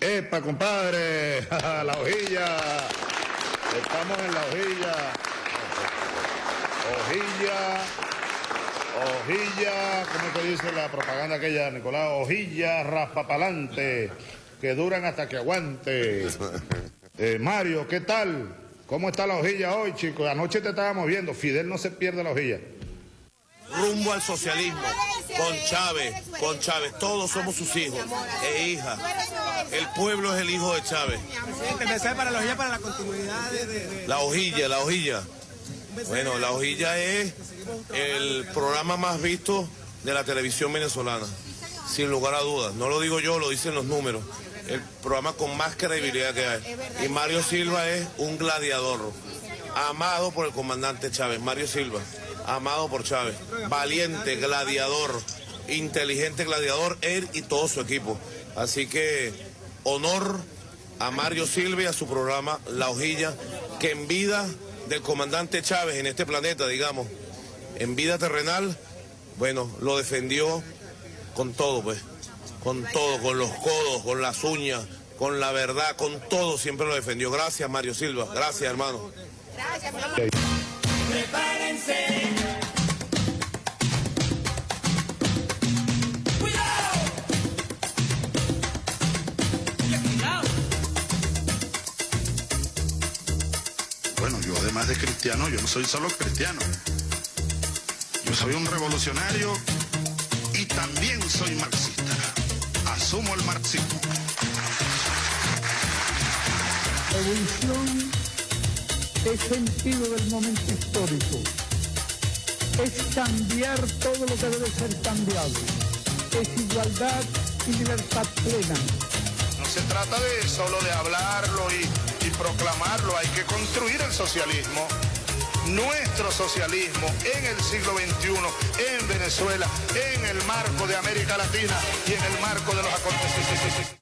Epa, compadre, la hojilla. Estamos en la hojilla. Hojilla. Hojilla, ¿cómo te dice la propaganda aquella, Nicolás? Hojilla raspapalante, que duran hasta que aguante. Eh, Mario, ¿qué tal? ¿Cómo está la hojilla hoy, chicos? Anoche te estábamos viendo. Fidel no se pierde la hojilla. Rumbo al socialismo, con Chávez, con Chávez. Todos somos sus hijos e hijas. El pueblo es el hijo de Chávez. Presidente, para la hojilla para la continuidad de... La hojilla, la hojilla. Bueno, la hojilla es el programa más visto de la televisión venezolana, sin lugar a dudas. No lo digo yo, lo dicen los números. El programa con más credibilidad que hay. Y Mario Silva es un gladiador, amado por el comandante Chávez. Mario Silva, amado por Chávez. Valiente, gladiador, inteligente gladiador, él y todo su equipo. Así que honor a Mario Silva y a su programa La Hojilla, que en vida del comandante Chávez en este planeta, digamos, en vida terrenal, bueno, lo defendió con todo, pues, con todo, con los codos, con las uñas, con la verdad, con todo siempre lo defendió. Gracias, Mario Silva. Gracias, hermano. Gracias, Prepárense. Además de cristiano, yo no soy solo cristiano. Yo soy un revolucionario y también soy marxista. Asumo el marxismo. Revolución es sentido del momento histórico. Es cambiar todo lo que debe ser cambiado. Es igualdad y libertad plena. No se trata de solo de hablarlo y proclamarlo, hay que construir el socialismo nuestro socialismo en el siglo XXI, en Venezuela, en el marco de América Latina y en el marco de los acontecimientos.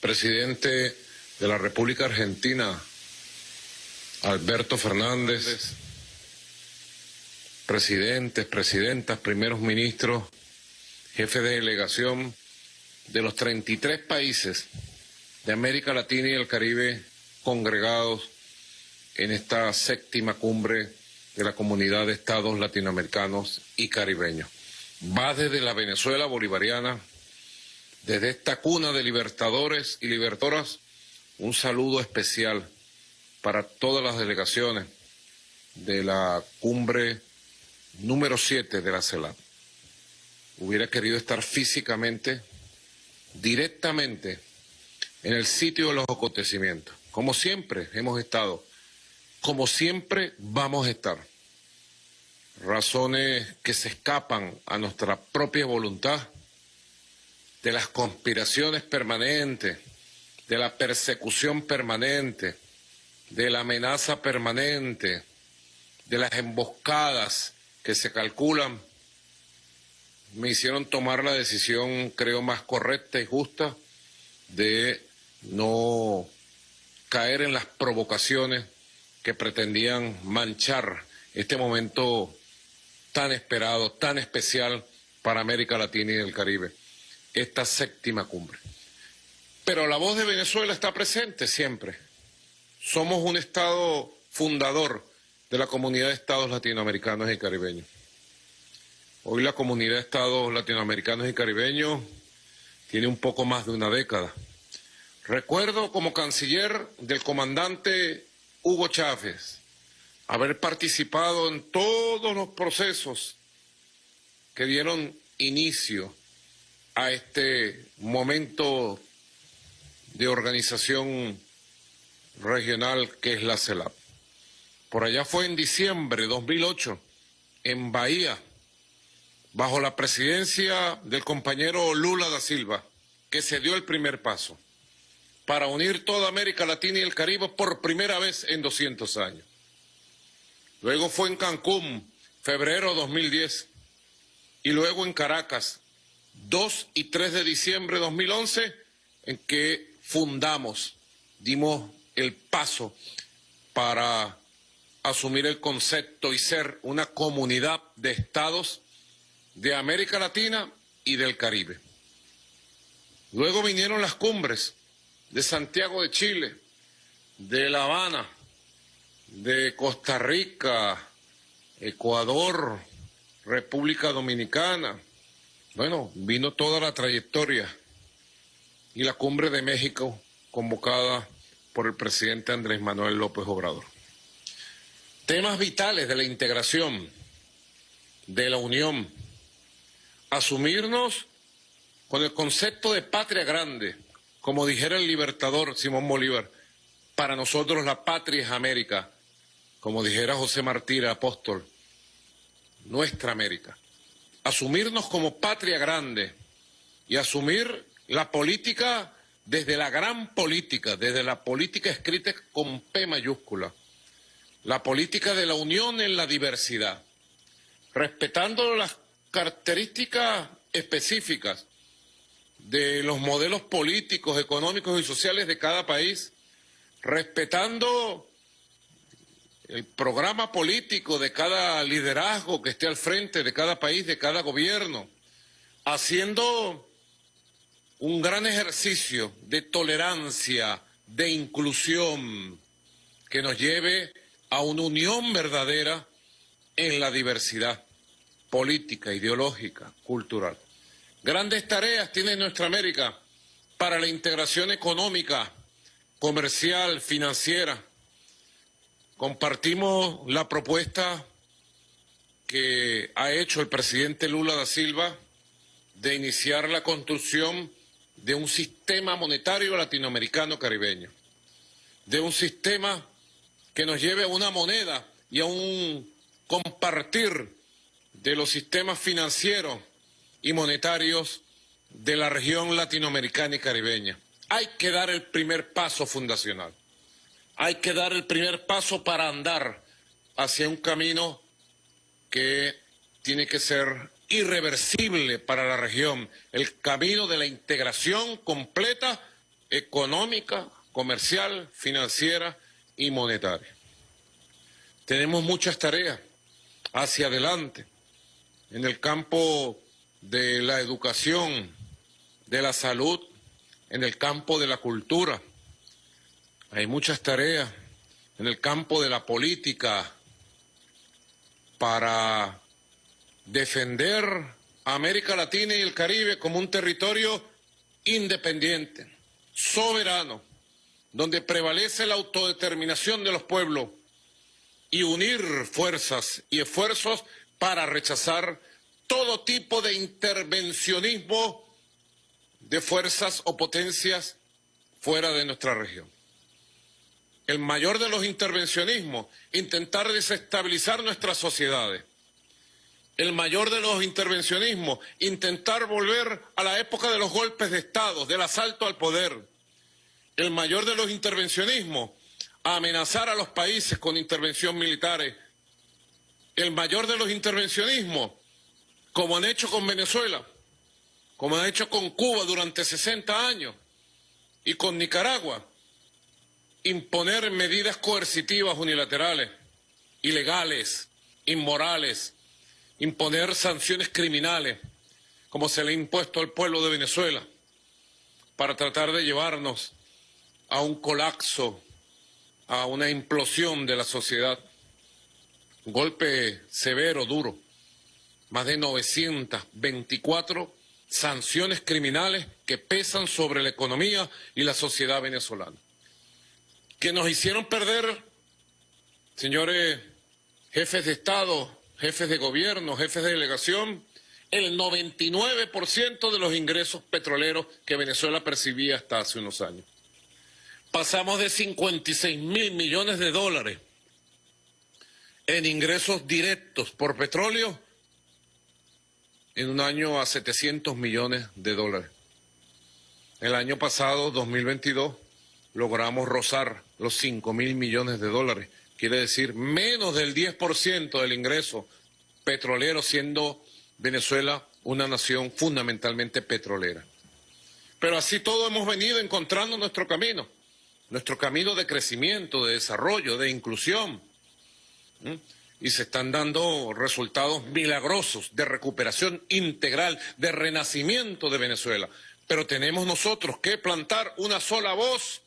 Presidente de la República Argentina, Alberto Fernández, presidentes, presidentas, primeros ministros, jefes de delegación de los 33 países de América Latina y el Caribe congregados en esta séptima cumbre de la comunidad de estados latinoamericanos y caribeños. Va desde la Venezuela bolivariana, desde esta cuna de libertadores y libertoras, un saludo especial para todas las delegaciones de la cumbre número 7 de la CELAP. Hubiera querido estar físicamente, directamente, en el sitio de los acontecimientos. Como siempre hemos estado, como siempre vamos a estar. Razones que se escapan a nuestra propia voluntad, de las conspiraciones permanentes, de la persecución permanente, de la amenaza permanente, de las emboscadas que se calculan, me hicieron tomar la decisión, creo, más correcta y justa de no caer en las provocaciones que pretendían manchar este momento tan esperado, tan especial para América Latina y el Caribe, esta séptima cumbre. Pero la voz de Venezuela está presente siempre somos un Estado fundador de la comunidad de Estados latinoamericanos y caribeños. Hoy la comunidad de Estados latinoamericanos y caribeños tiene un poco más de una década. Recuerdo como canciller del comandante Hugo Chávez haber participado en todos los procesos que dieron inicio a este momento de organización regional que es la CELAP. Por allá fue en diciembre de 2008, en Bahía, bajo la presidencia del compañero Lula da Silva, que se dio el primer paso para unir toda América Latina y el Caribe por primera vez en 200 años. Luego fue en Cancún, febrero de 2010, y luego en Caracas, 2 y 3 de diciembre de 2011, en que fundamos, dimos el paso para asumir el concepto y ser una comunidad de estados de América Latina y del Caribe. Luego vinieron las cumbres de Santiago de Chile, de La Habana, de Costa Rica, Ecuador, República Dominicana. Bueno, vino toda la trayectoria y la cumbre de México convocada por el presidente Andrés Manuel López Obrador. Temas vitales de la integración, de la unión, asumirnos con el concepto de patria grande, como dijera el libertador Simón Bolívar, para nosotros la patria es América, como dijera José Martí, apóstol, nuestra América. Asumirnos como patria grande y asumir la política desde la gran política, desde la política escrita con P mayúscula, la política de la unión en la diversidad, respetando las características específicas de los modelos políticos, económicos y sociales de cada país, respetando el programa político de cada liderazgo que esté al frente de cada país, de cada gobierno, haciendo un gran ejercicio de tolerancia, de inclusión, que nos lleve a una unión verdadera en la diversidad política, ideológica, cultural. Grandes tareas tiene nuestra América para la integración económica, comercial, financiera. Compartimos la propuesta que ha hecho el presidente Lula da Silva de iniciar la construcción de un sistema monetario latinoamericano caribeño, de un sistema que nos lleve a una moneda y a un compartir de los sistemas financieros y monetarios de la región latinoamericana y caribeña. Hay que dar el primer paso fundacional. Hay que dar el primer paso para andar hacia un camino que tiene que ser irreversible para la región, el camino de la integración completa económica, comercial, financiera y monetaria. Tenemos muchas tareas hacia adelante en el campo de la educación, de la salud, en el campo de la cultura. Hay muchas tareas en el campo de la política para defender a América Latina y el Caribe como un territorio independiente, soberano, donde prevalece la autodeterminación de los pueblos y unir fuerzas y esfuerzos para rechazar todo tipo de intervencionismo de fuerzas o potencias fuera de nuestra región. El mayor de los intervencionismos, intentar desestabilizar nuestras sociedades el mayor de los intervencionismos, intentar volver a la época de los golpes de Estado, del asalto al poder. El mayor de los intervencionismos, amenazar a los países con intervención militares. El mayor de los intervencionismos, como han hecho con Venezuela, como han hecho con Cuba durante 60 años y con Nicaragua, imponer medidas coercitivas unilaterales, ilegales, inmorales, imponer sanciones criminales, como se le ha impuesto al pueblo de Venezuela, para tratar de llevarnos a un colapso, a una implosión de la sociedad. Un golpe severo, duro. Más de 924 sanciones criminales que pesan sobre la economía y la sociedad venezolana. Que nos hicieron perder, señores jefes de Estado, jefes de gobierno, jefes de delegación, el 99% de los ingresos petroleros que Venezuela percibía hasta hace unos años. Pasamos de 56 mil millones de dólares en ingresos directos por petróleo en un año a 700 millones de dólares. El año pasado, 2022, logramos rozar los 5 mil millones de dólares quiere decir menos del 10% del ingreso petrolero, siendo Venezuela una nación fundamentalmente petrolera. Pero así todo hemos venido encontrando nuestro camino, nuestro camino de crecimiento, de desarrollo, de inclusión. Y se están dando resultados milagrosos de recuperación integral, de renacimiento de Venezuela. Pero tenemos nosotros que plantar una sola voz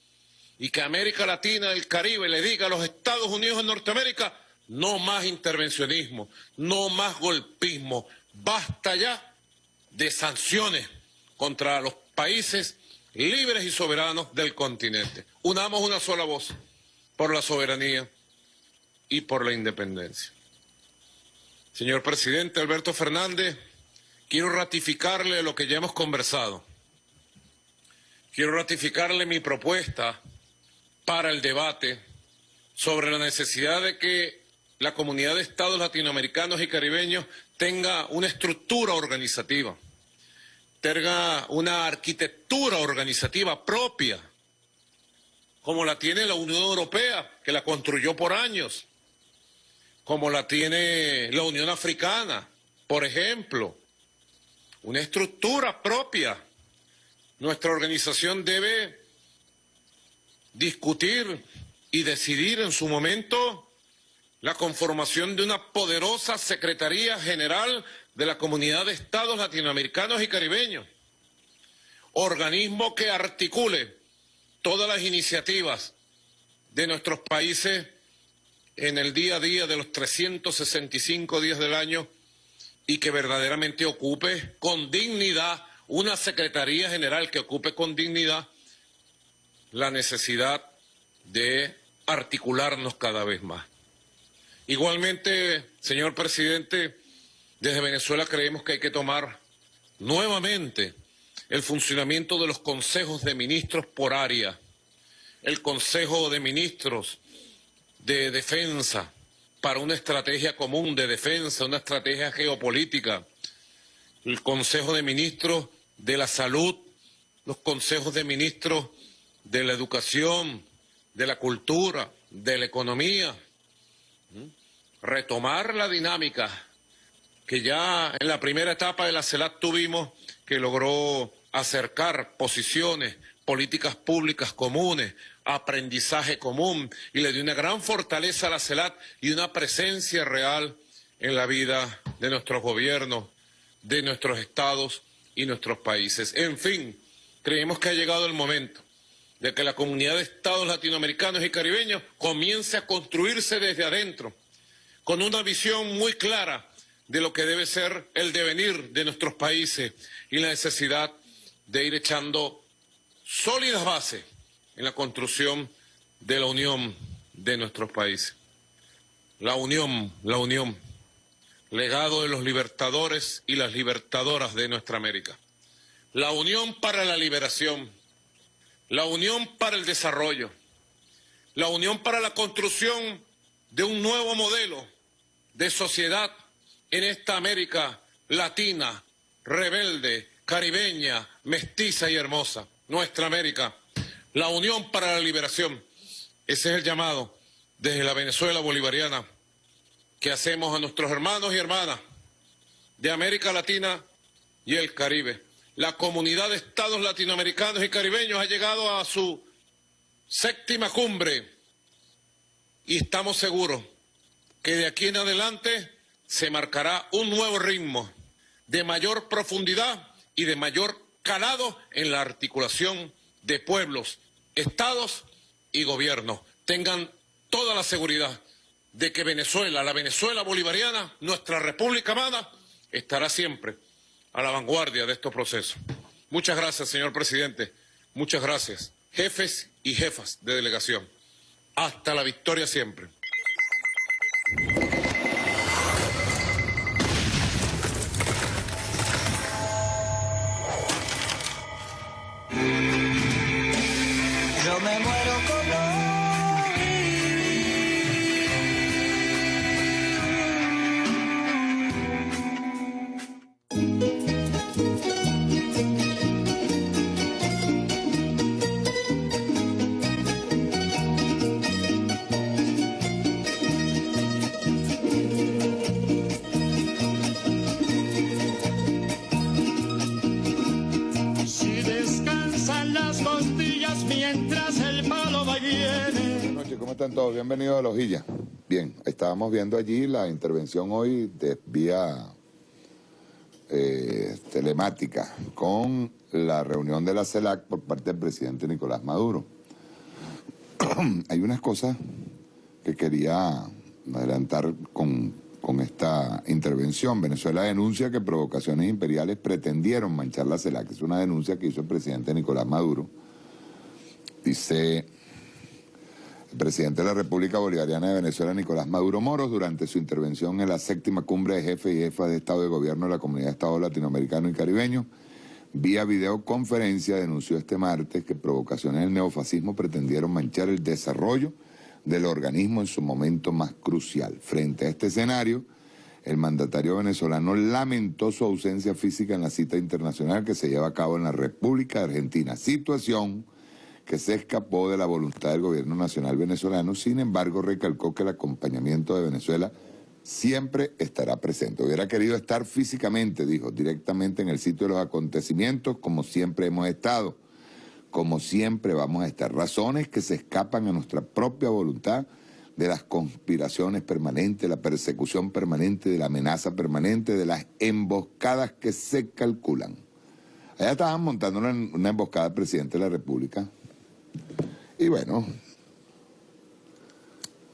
y que América Latina, el Caribe, le diga a los Estados Unidos de Norteamérica, no más intervencionismo, no más golpismo, basta ya de sanciones contra los países libres y soberanos del continente. Unamos una sola voz por la soberanía y por la independencia. Señor presidente Alberto Fernández, quiero ratificarle lo que ya hemos conversado. Quiero ratificarle mi propuesta para el debate sobre la necesidad de que la comunidad de estados latinoamericanos y caribeños tenga una estructura organizativa, tenga una arquitectura organizativa propia, como la tiene la Unión Europea, que la construyó por años, como la tiene la Unión Africana, por ejemplo, una estructura propia. Nuestra organización debe discutir y decidir en su momento la conformación de una poderosa Secretaría General de la Comunidad de Estados Latinoamericanos y Caribeños, organismo que articule todas las iniciativas de nuestros países en el día a día de los 365 días del año y que verdaderamente ocupe con dignidad una Secretaría General que ocupe con dignidad la necesidad de articularnos cada vez más. Igualmente, señor presidente, desde Venezuela creemos que hay que tomar nuevamente el funcionamiento de los consejos de ministros por área, el Consejo de Ministros de Defensa para una estrategia común de defensa, una estrategia geopolítica, el Consejo de Ministros de la Salud, los consejos de ministros de la educación, de la cultura, de la economía, retomar la dinámica que ya en la primera etapa de la CELAC tuvimos, que logró acercar posiciones, políticas públicas comunes, aprendizaje común, y le dio una gran fortaleza a la CELAC y una presencia real en la vida de nuestros gobiernos, de nuestros estados y nuestros países. En fin, creemos que ha llegado el momento de que la comunidad de estados latinoamericanos y caribeños comience a construirse desde adentro, con una visión muy clara de lo que debe ser el devenir de nuestros países y la necesidad de ir echando sólidas bases en la construcción de la unión de nuestros países. La unión, la unión, legado de los libertadores y las libertadoras de nuestra América. La unión para la liberación la unión para el desarrollo, la unión para la construcción de un nuevo modelo de sociedad en esta América latina, rebelde, caribeña, mestiza y hermosa, nuestra América, la unión para la liberación. Ese es el llamado desde la Venezuela bolivariana que hacemos a nuestros hermanos y hermanas de América Latina y el Caribe la comunidad de estados latinoamericanos y caribeños ha llegado a su séptima cumbre y estamos seguros que de aquí en adelante se marcará un nuevo ritmo de mayor profundidad y de mayor calado en la articulación de pueblos, estados y gobiernos. Tengan toda la seguridad de que Venezuela, la Venezuela bolivariana, nuestra República amada, estará siempre a la vanguardia de estos procesos. Muchas gracias, señor presidente. Muchas gracias, jefes y jefas de delegación. Hasta la victoria siempre. Bienvenidos a La Hojilla. Bien, estábamos viendo allí la intervención hoy de vía eh, telemática con la reunión de la CELAC por parte del presidente Nicolás Maduro. Hay unas cosas que quería adelantar con, con esta intervención. Venezuela denuncia que provocaciones imperiales pretendieron manchar la CELAC. Es una denuncia que hizo el presidente Nicolás Maduro. Dice el presidente de la República Bolivariana de Venezuela, Nicolás Maduro Moros, durante su intervención en la séptima cumbre de jefes y jefas de Estado de Gobierno de la Comunidad de Estados Latinoamericanos y Caribeños, vía videoconferencia denunció este martes que provocaciones del neofascismo pretendieron manchar el desarrollo del organismo en su momento más crucial. Frente a este escenario, el mandatario venezolano lamentó su ausencia física en la cita internacional que se lleva a cabo en la República Argentina, situación que se escapó de la voluntad del gobierno nacional venezolano, sin embargo recalcó que el acompañamiento de Venezuela siempre estará presente. Hubiera querido estar físicamente, dijo, directamente en el sitio de los acontecimientos, como siempre hemos estado, como siempre vamos a estar. Razones que se escapan a nuestra propia voluntad de las conspiraciones permanentes, la persecución permanente, de la amenaza permanente, de las emboscadas que se calculan. Allá estaban montando una, emboscada al presidente de la República, y bueno,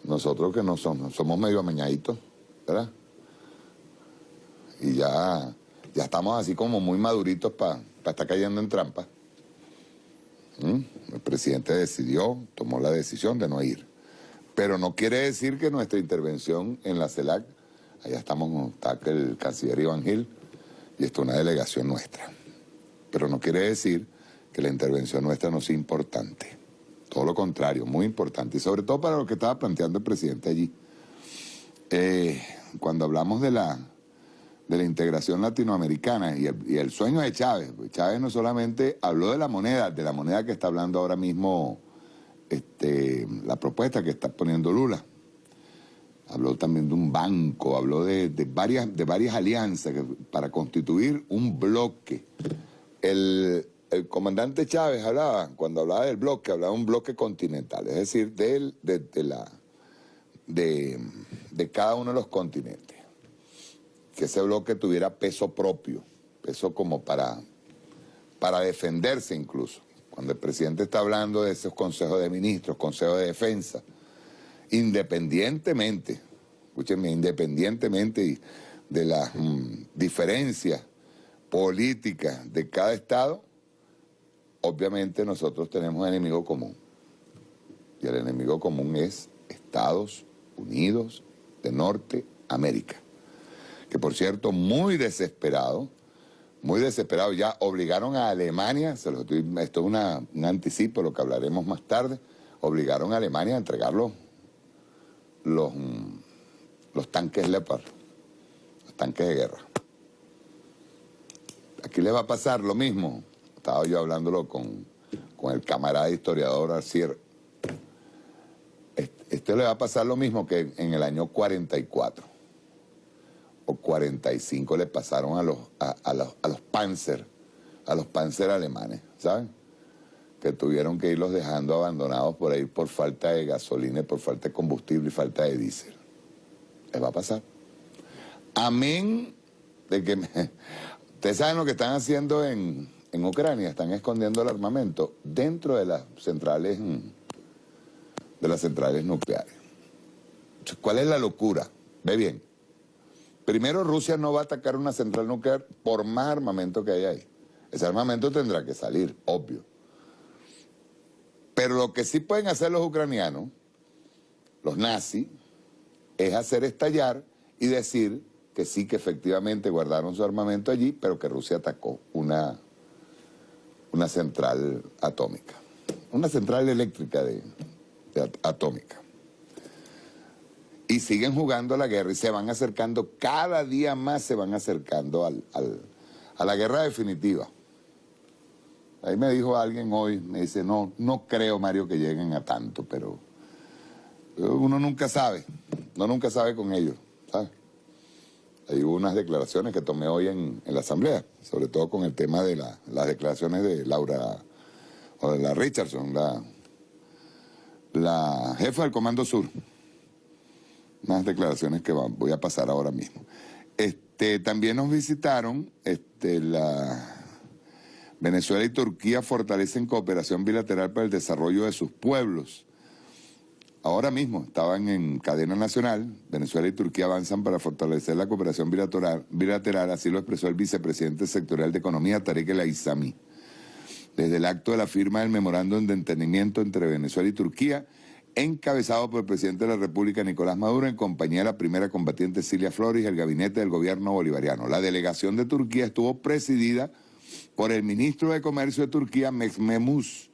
nosotros que no somos, somos medio amañaditos, ¿verdad? Y ya, ya estamos así como muy maduritos para estar cayendo en trampa. ¿Mm? El presidente decidió, tomó la decisión de no ir. Pero no quiere decir que nuestra intervención en la CELAC, allá estamos, está el canciller Iván Gil, y esto es una delegación nuestra. Pero no quiere decir que la intervención nuestra no sea importante. Todo lo contrario, muy importante. Y sobre todo para lo que estaba planteando el presidente allí. Eh, cuando hablamos de la, de la integración latinoamericana y el, sueño de Chávez, pues Chávez no solamente habló de la moneda, de la moneda que está hablando ahora mismo este, la propuesta que está poniendo Lula. Habló también de un banco, habló de, de varias, de varias alianzas para constituir un bloque. El, el comandante Chávez hablaba, cuando hablaba del bloque, hablaba de un bloque continental, es decir, de, la, de, cada uno de los continentes. Que ese bloque tuviera peso propio, peso como para, para defenderse incluso. Cuando el presidente está hablando de esos consejos de ministros, consejos de defensa, independientemente, escúchenme, independientemente de las mm, diferencias políticas de cada estado, obviamente nosotros tenemos un enemigo común. Y el enemigo común es Estados Unidos de Norteamérica. Que por cierto, muy desesperado, muy desesperado, ya obligaron a Alemania, esto es un anticipo, lo que hablaremos más tarde, obligaron a Alemania a entregar los, los, los tanques Leopard, los tanques de guerra. Aquí le va a pasar lo mismo estaba yo hablándolo con, el camarada historiador Arcier. Este, le va a pasar lo mismo que en el año 44 o 45 le pasaron a los, a, los, a los Panzer, a los Panzer alemanes, ¿saben? Que tuvieron que irlos dejando abandonados por ahí por falta de gasolina, por falta de combustible y falta de diésel. Les va a pasar. Amén de que... Ustedes saben lo que están haciendo en, en Ucrania están escondiendo el armamento dentro de las centrales, mm, de las centrales nucleares. ¿Cuál es la locura? Ve bien. Primero, Rusia no va a atacar una central nuclear por más armamento que hay ahí. Ese armamento tendrá que salir, obvio. Pero lo que sí pueden hacer los ucranianos, los nazis, es hacer estallar y decir que sí, que efectivamente guardaron su armamento allí, pero que Rusia atacó una una central atómica, una central eléctrica de, atómica. Y siguen jugando la guerra y se van acercando, cada día más se van acercando al, a la guerra definitiva. Ahí me dijo alguien hoy, me dice, no, no creo, Mario, que lleguen a tanto, pero uno nunca sabe, uno nunca sabe con ellos. Hay unas declaraciones que tomé hoy en, la Asamblea, sobre todo con el tema de las declaraciones de Laura o de la Richardson, la, jefa del Comando Sur. Unas declaraciones que voy a pasar ahora mismo. Este, también nos visitaron este, la Venezuela y Turquía fortalecen cooperación bilateral para el desarrollo de sus pueblos. Ahora mismo estaban en cadena nacional, Venezuela y Turquía avanzan para fortalecer la cooperación bilateral, bilateral así lo expresó el vicepresidente sectorial de Economía, Tarek El Aizami. Desde el acto de la firma del memorándum de entendimiento entre Venezuela y Turquía, encabezado por el presidente de la República, Nicolás Maduro, en compañía de la primera combatiente Cilia Flores y el gabinete del gobierno bolivariano. La delegación de Turquía estuvo presidida por el ministro de Comercio de Turquía, Mehmet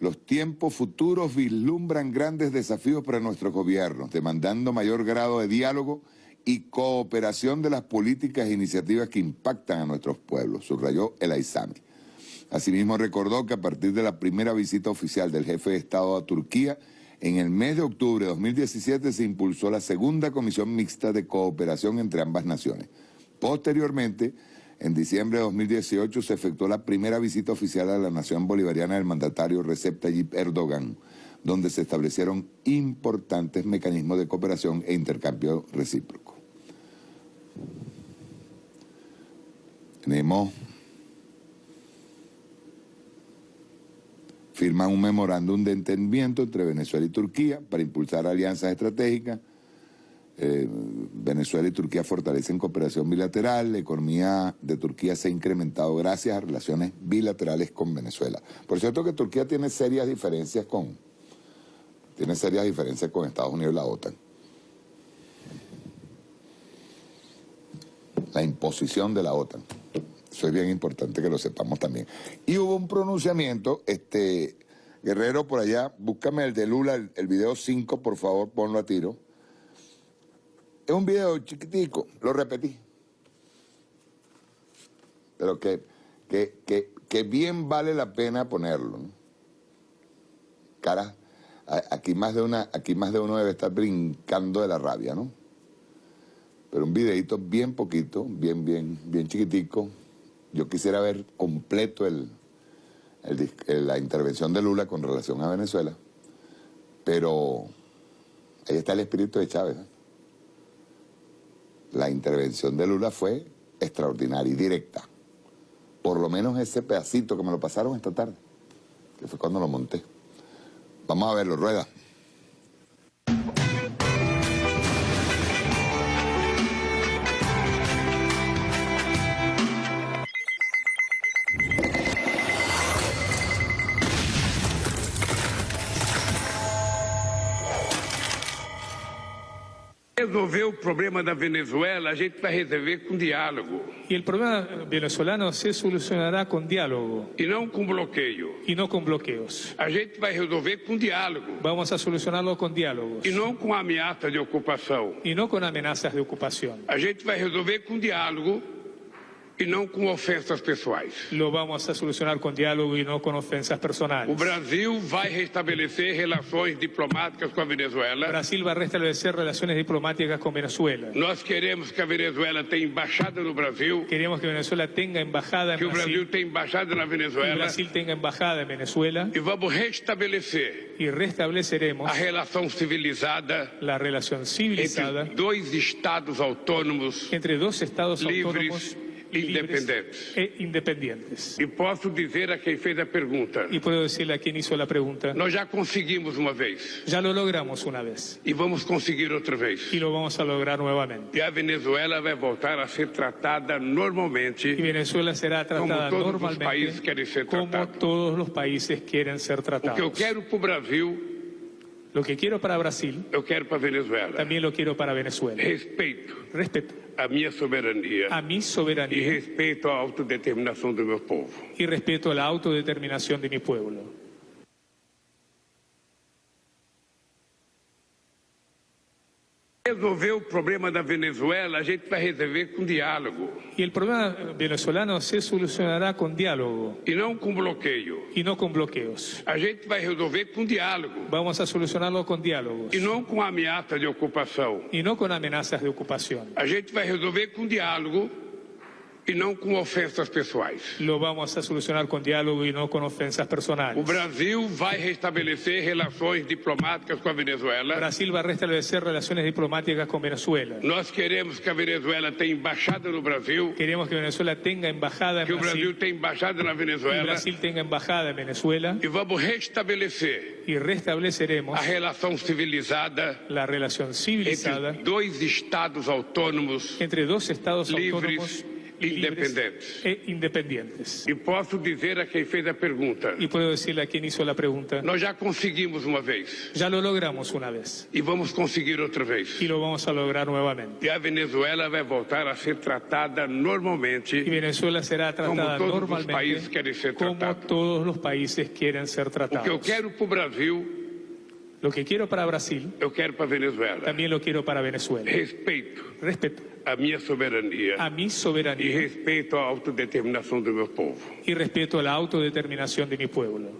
los tiempos futuros vislumbran grandes desafíos para nuestros gobiernos, demandando mayor grado de diálogo y cooperación de las políticas e iniciativas que impactan a nuestros pueblos, subrayó el Aizami. Asimismo recordó que a partir de la primera visita oficial del jefe de Estado a Turquía, en el mes de octubre de 2017 se impulsó la segunda comisión mixta de cooperación entre ambas naciones. Posteriormente, en diciembre de 2018 se efectuó la primera visita oficial a la nación bolivariana del mandatario Recep Tayyip Erdogan, donde se establecieron importantes mecanismos de cooperación e intercambio recíproco. Tenemos firman un memorándum de entendimiento entre Venezuela y Turquía para impulsar alianzas estratégicas eh, Venezuela y Turquía fortalecen cooperación bilateral, la economía de Turquía se ha incrementado gracias a relaciones bilaterales con Venezuela. Por cierto que Turquía tiene serias diferencias con, tiene serias diferencias con Estados Unidos y la OTAN. La imposición de la OTAN. Eso es bien importante que lo sepamos también. Y hubo un pronunciamiento, este, Guerrero por allá, búscame el de Lula, el, el video 5, por favor, ponlo a tiro es un video chiquitico, lo repetí. Pero que, que, bien vale la pena ponerlo. Cara, aquí más, de una, aquí más de uno debe estar brincando de la rabia, ¿no? Pero un videito bien poquito, bien, bien, bien chiquitico. Yo quisiera ver completo el, la intervención de Lula con relación a Venezuela. Pero ahí está el espíritu de Chávez. ¿no? La intervención de Lula fue extraordinaria y directa. Por lo menos ese pedacito que me lo pasaron esta tarde, que fue cuando lo monté. Vamos a verlo, rueda. Resolver o problema da Venezuela, a gente vai resolver com diálogo. E o problema venezuelano se solucionará com diálogo. E não com bloqueio. E não com bloqueios. A gente vai resolver com diálogo. Vamos a solucioná-lo com diálogos. E não com ameaça de ocupação. E não com ameaças de ocupação. A gente vai resolver com diálogo e não com ofensas pessoais. Lo vamos a solucionar com diálogo e não com ofensas personais. O Brasil vai restabelecer relações diplomáticas com a Venezuela. O Brasil vai restabelecer relações diplomáticas com Venezuela. Nós queremos que a Venezuela tenha embaixada no Brasil. Queremos que Venezuela tenha embaixada em Brasil. Que o Brasil tenha embaixada na Venezuela. Que o Brasil tenha embaixada em Venezuela. E vamos restabelecer. E restabeleceremos a relação civilizada. A relação civilizada entre dois estados autônomos. Entre dois estados livres, autônomos independentes. E independientes. E posso dizer a quem fez a pergunta. E posso dizer a quem hizo a pergunta. Nós já conseguimos uma vez. Já lo logramos uma vez. E vamos conseguir outra vez. E lo vamos a lograr novamente. E a Venezuela vai voltar a ser tratada normalmente. E Venezuela será tratada como todos normalmente. Os países querem ser como tratados. todos os países querem ser tratados. O que eu quero para o Brasil. Lo que quiero para Brasil. Eu quero para Venezuela. También lo quiero para Venezuela. Respeito. Respeto. A minha soberania. A mi soberanía. E respeito à autodeterminação do meu povo. Y respeto a la autodeterminación de mi pueblo. Resolver o problema da Venezuela, a gente vai resolver com diálogo. E o problema venezuelano se solucionará com diálogo. E não com bloqueio. E não com bloqueios. A gente vai resolver com diálogo. Vamos a solucioná-lo com diálogos. E não com ameaça de ocupação. E não com ameaças de ocupação. A gente vai resolver com diálogo e não com ofensas pessoais. lo vamos a solucionar con diálogo y no con ofensas O personales. Brasil vai restabelecer relações diplomáticas com a Venezuela. Brasil va a restablecer relaciones diplomáticas con Venezuela. Nós queremos que a Venezuela tenha embaixada no Brasil, Queremos que Venezuela tenga embajada que o Brasil Brasil tenha embaixada na Venezuela Brasil tenga embajada en Venezuela e vamos restabelecer y restableceremos a relação civilizada la relación civilizada entre dois estados autônomos entre dos estados e libres independentes. e independientes. E posso dizer a quem fez a pergunta: Y puedo decirle a quien hizo la pregunta, nós já conseguimos uma vez ya lo logramos una vez e vamos conseguir outra vez. y lo vamos a lograr nuevamente. E a Venezuela vai voltar a ser tratada normalmente Venezuela será tratada Como todos los países quieren ser como tratados. todos los países quieren ser O que eu tratados. quero para o Brasil, Lo que quiero para Brasil, eu quero para a Venezuela. también lo quiero para Venezuela. Respeito Respeto a minha soberania a mi soberanía respeito à autodeterminação do meu povo. y respeto a la autodeterminación de mi pueblo.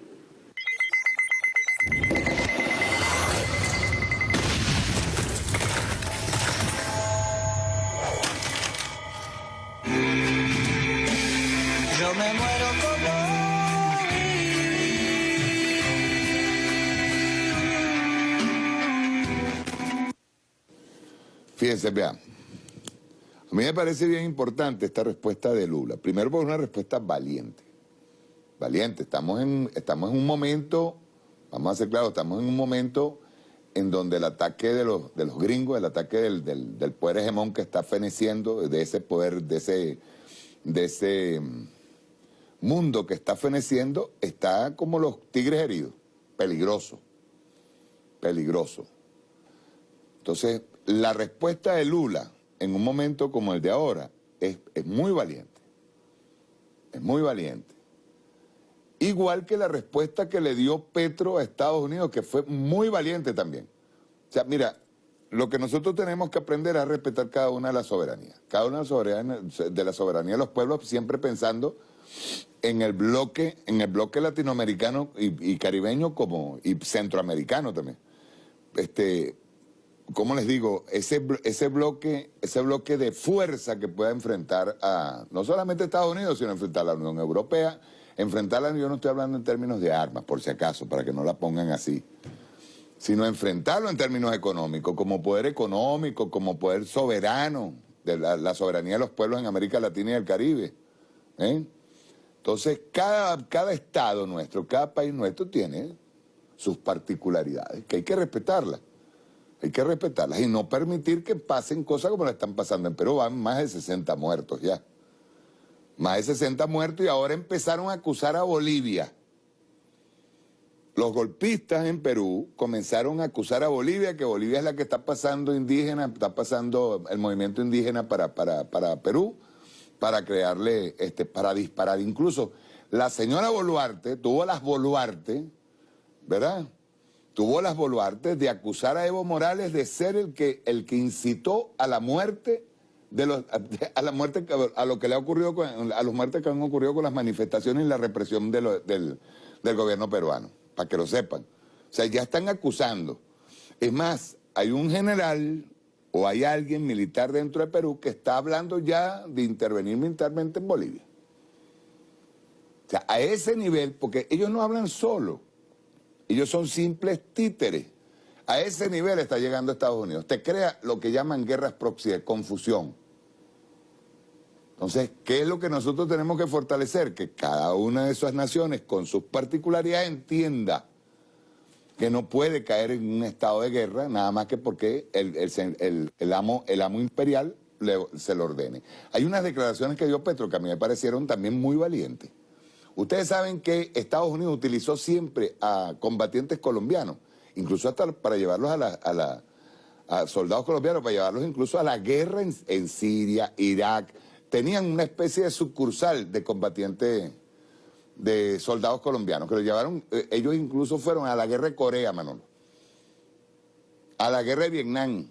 Fíjense, vean. A mí me parece bien importante esta respuesta de Lula. Primero por una respuesta valiente. Valiente. Estamos en, estamos en un momento, vamos a ser claros, estamos en un momento en donde el ataque de los, de los gringos, el ataque del, del- del poder hegemón que está feneciendo, de ese poder, de ese, de ese mm, mundo que está feneciendo, está como los tigres heridos. Peligroso. Peligroso. Entonces, la respuesta de Lula en un momento como el de ahora es, es muy valiente. Es muy valiente. Igual que la respuesta que le dio Petro a Estados Unidos, que fue muy valiente también. O sea, mira, lo que nosotros tenemos que aprender es a respetar cada una de las soberanías. Cada una de las soberanías, de los pueblos, siempre pensando en el bloque, en el bloque latinoamericano y, y caribeño como, y centroamericano también. Este, ¿cómo les digo? Ese, ese, bloque, ese bloque de fuerza que pueda enfrentar a no solamente Estados Unidos, sino enfrentar a la Unión Europea. Enfrentarla, yo no estoy hablando en términos de armas, por si acaso, para que no la pongan así. Sino enfrentarlo en términos económicos, como poder económico, como poder soberano, de la, la soberanía de los pueblos en América Latina y el Caribe. ¿eh? Entonces, cada, cada estado nuestro, cada país nuestro tiene sus particularidades, que hay que respetarlas. Hay que respetarlas y no permitir que pasen cosas como la están pasando en Perú. Van más de 60 muertos ya. Más de 60 muertos y ahora empezaron a acusar a Bolivia. Los golpistas en Perú comenzaron a acusar a Bolivia, que Bolivia es la que está pasando indígena, está pasando el movimiento indígena para, para, para Perú, para crearle, este, para disparar. Incluso la señora Boluarte tuvo las Boluarte, ¿verdad? Tuvo las Boluarte de acusar a Evo Morales de ser el que, el que incitó a la muerte de los, a la muerte a lo que le ha ocurrido a los muertes que han ocurrido con las manifestaciones y la represión del, del gobierno peruano, para que lo sepan. O sea, ya están acusando. Es más, hay un general o hay alguien militar dentro de Perú que está hablando ya de intervenir militarmente en Bolivia. O sea, a ese nivel, porque ellos no hablan solo, ellos son simples títeres. A ese nivel está llegando Estados Unidos. Te crea lo que llaman guerras proxy, de confusión. Entonces, ¿qué es lo que nosotros tenemos que fortalecer? Que cada una de esas naciones, con sus particularidades, entienda que no puede caer en un estado de guerra, nada más que porque el, amo, el amo imperial se lo ordene. Hay unas declaraciones que dio Petro que a mí me parecieron también muy valientes. Ustedes saben que Estados Unidos utilizó siempre a combatientes colombianos, incluso hasta para llevarlos a la, a soldados colombianos, para llevarlos incluso a la guerra en, Siria, Irak. Tenían una especie de sucursal de combatientes, de soldados colombianos, que los llevaron, eh, ellos incluso fueron a la guerra de Corea, Manolo. A la guerra de Vietnam.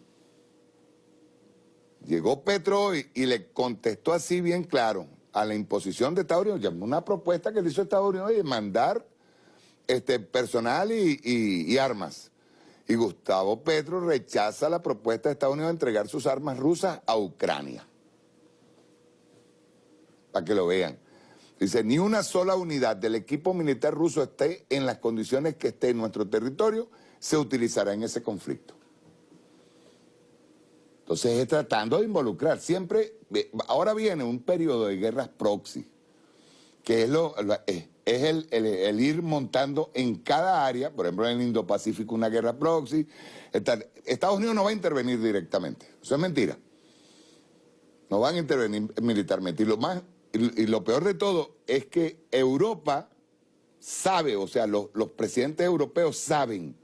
Llegó Petro y le contestó así bien claro a la imposición de Estados Unidos, una propuesta que le hizo Estados Unidos de mandar este, personal y, y- y armas. Y Gustavo Petro rechaza la propuesta de Estados Unidos de entregar sus armas rusas a Ucrania. para que lo vean. Dice, ni una sola unidad del equipo militar ruso esté en las condiciones que esté en nuestro territorio, se utilizará en ese conflicto. Entonces es tratando de involucrar. Siempre, ahora viene un periodo de guerras proxy, que es, lo, es, el, el, ir montando en cada área, por ejemplo en el Indo-Pacífico una guerra proxy. Estados Unidos no va a intervenir directamente, eso es mentira. No van a intervenir militarmente. Y lo, más, y, lo peor de todo es que Europa sabe, o sea, los, los presidentes europeos saben,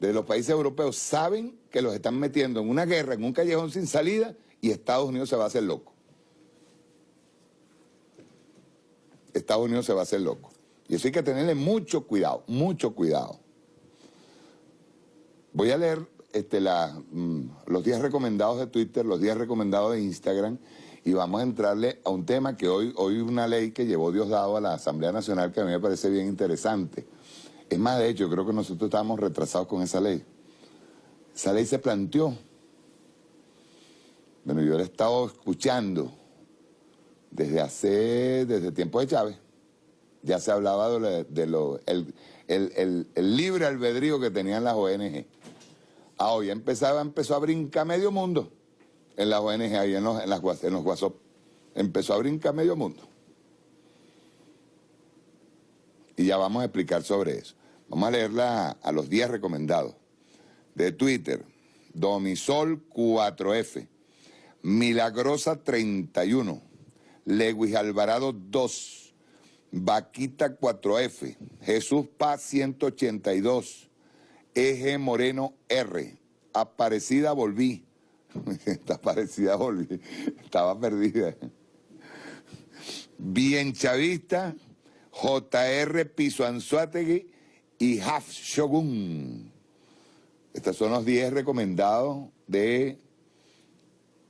de los países europeos saben que los están metiendo en una guerra, en un callejón sin salida, y Estados Unidos se va a hacer loco. Estados Unidos se va a hacer loco. Y eso hay que tenerle mucho cuidado, mucho cuidado. Voy a leer este, la, mm, los días recomendados de Twitter, los días recomendados de Instagram, y vamos a entrarle a un tema que hoy, hoy una ley que llevó Diosdado a la Asamblea Nacional que a mí me parece bien interesante. Es más, de hecho, creo que nosotros estábamos retrasados con esa ley. Esa ley se planteó. Bueno, yo la he estado escuchando desde hace, desde tiempo de Chávez. Ya se hablaba de, lo, el, el, libre albedrío que tenían las ONG. Ah, hoy empezaba, empezó a brincar medio mundo en las ONG, ahí en los, en los WhatsApp. Empezó a brincar medio mundo. Y ya vamos a explicar sobre eso. Vamos a leerla a los días recomendados. De Twitter, Domisol 4F, Milagrosa 31, Lewis Alvarado 2, Vaquita 4F, Jesús Paz 182, Eje Moreno R, Aparecida Volví, Aparecida Volví, estaba perdida. Bien Chavista, JR Piso Anzuategui y Haf Shogun. Estos son los 10 recomendados de,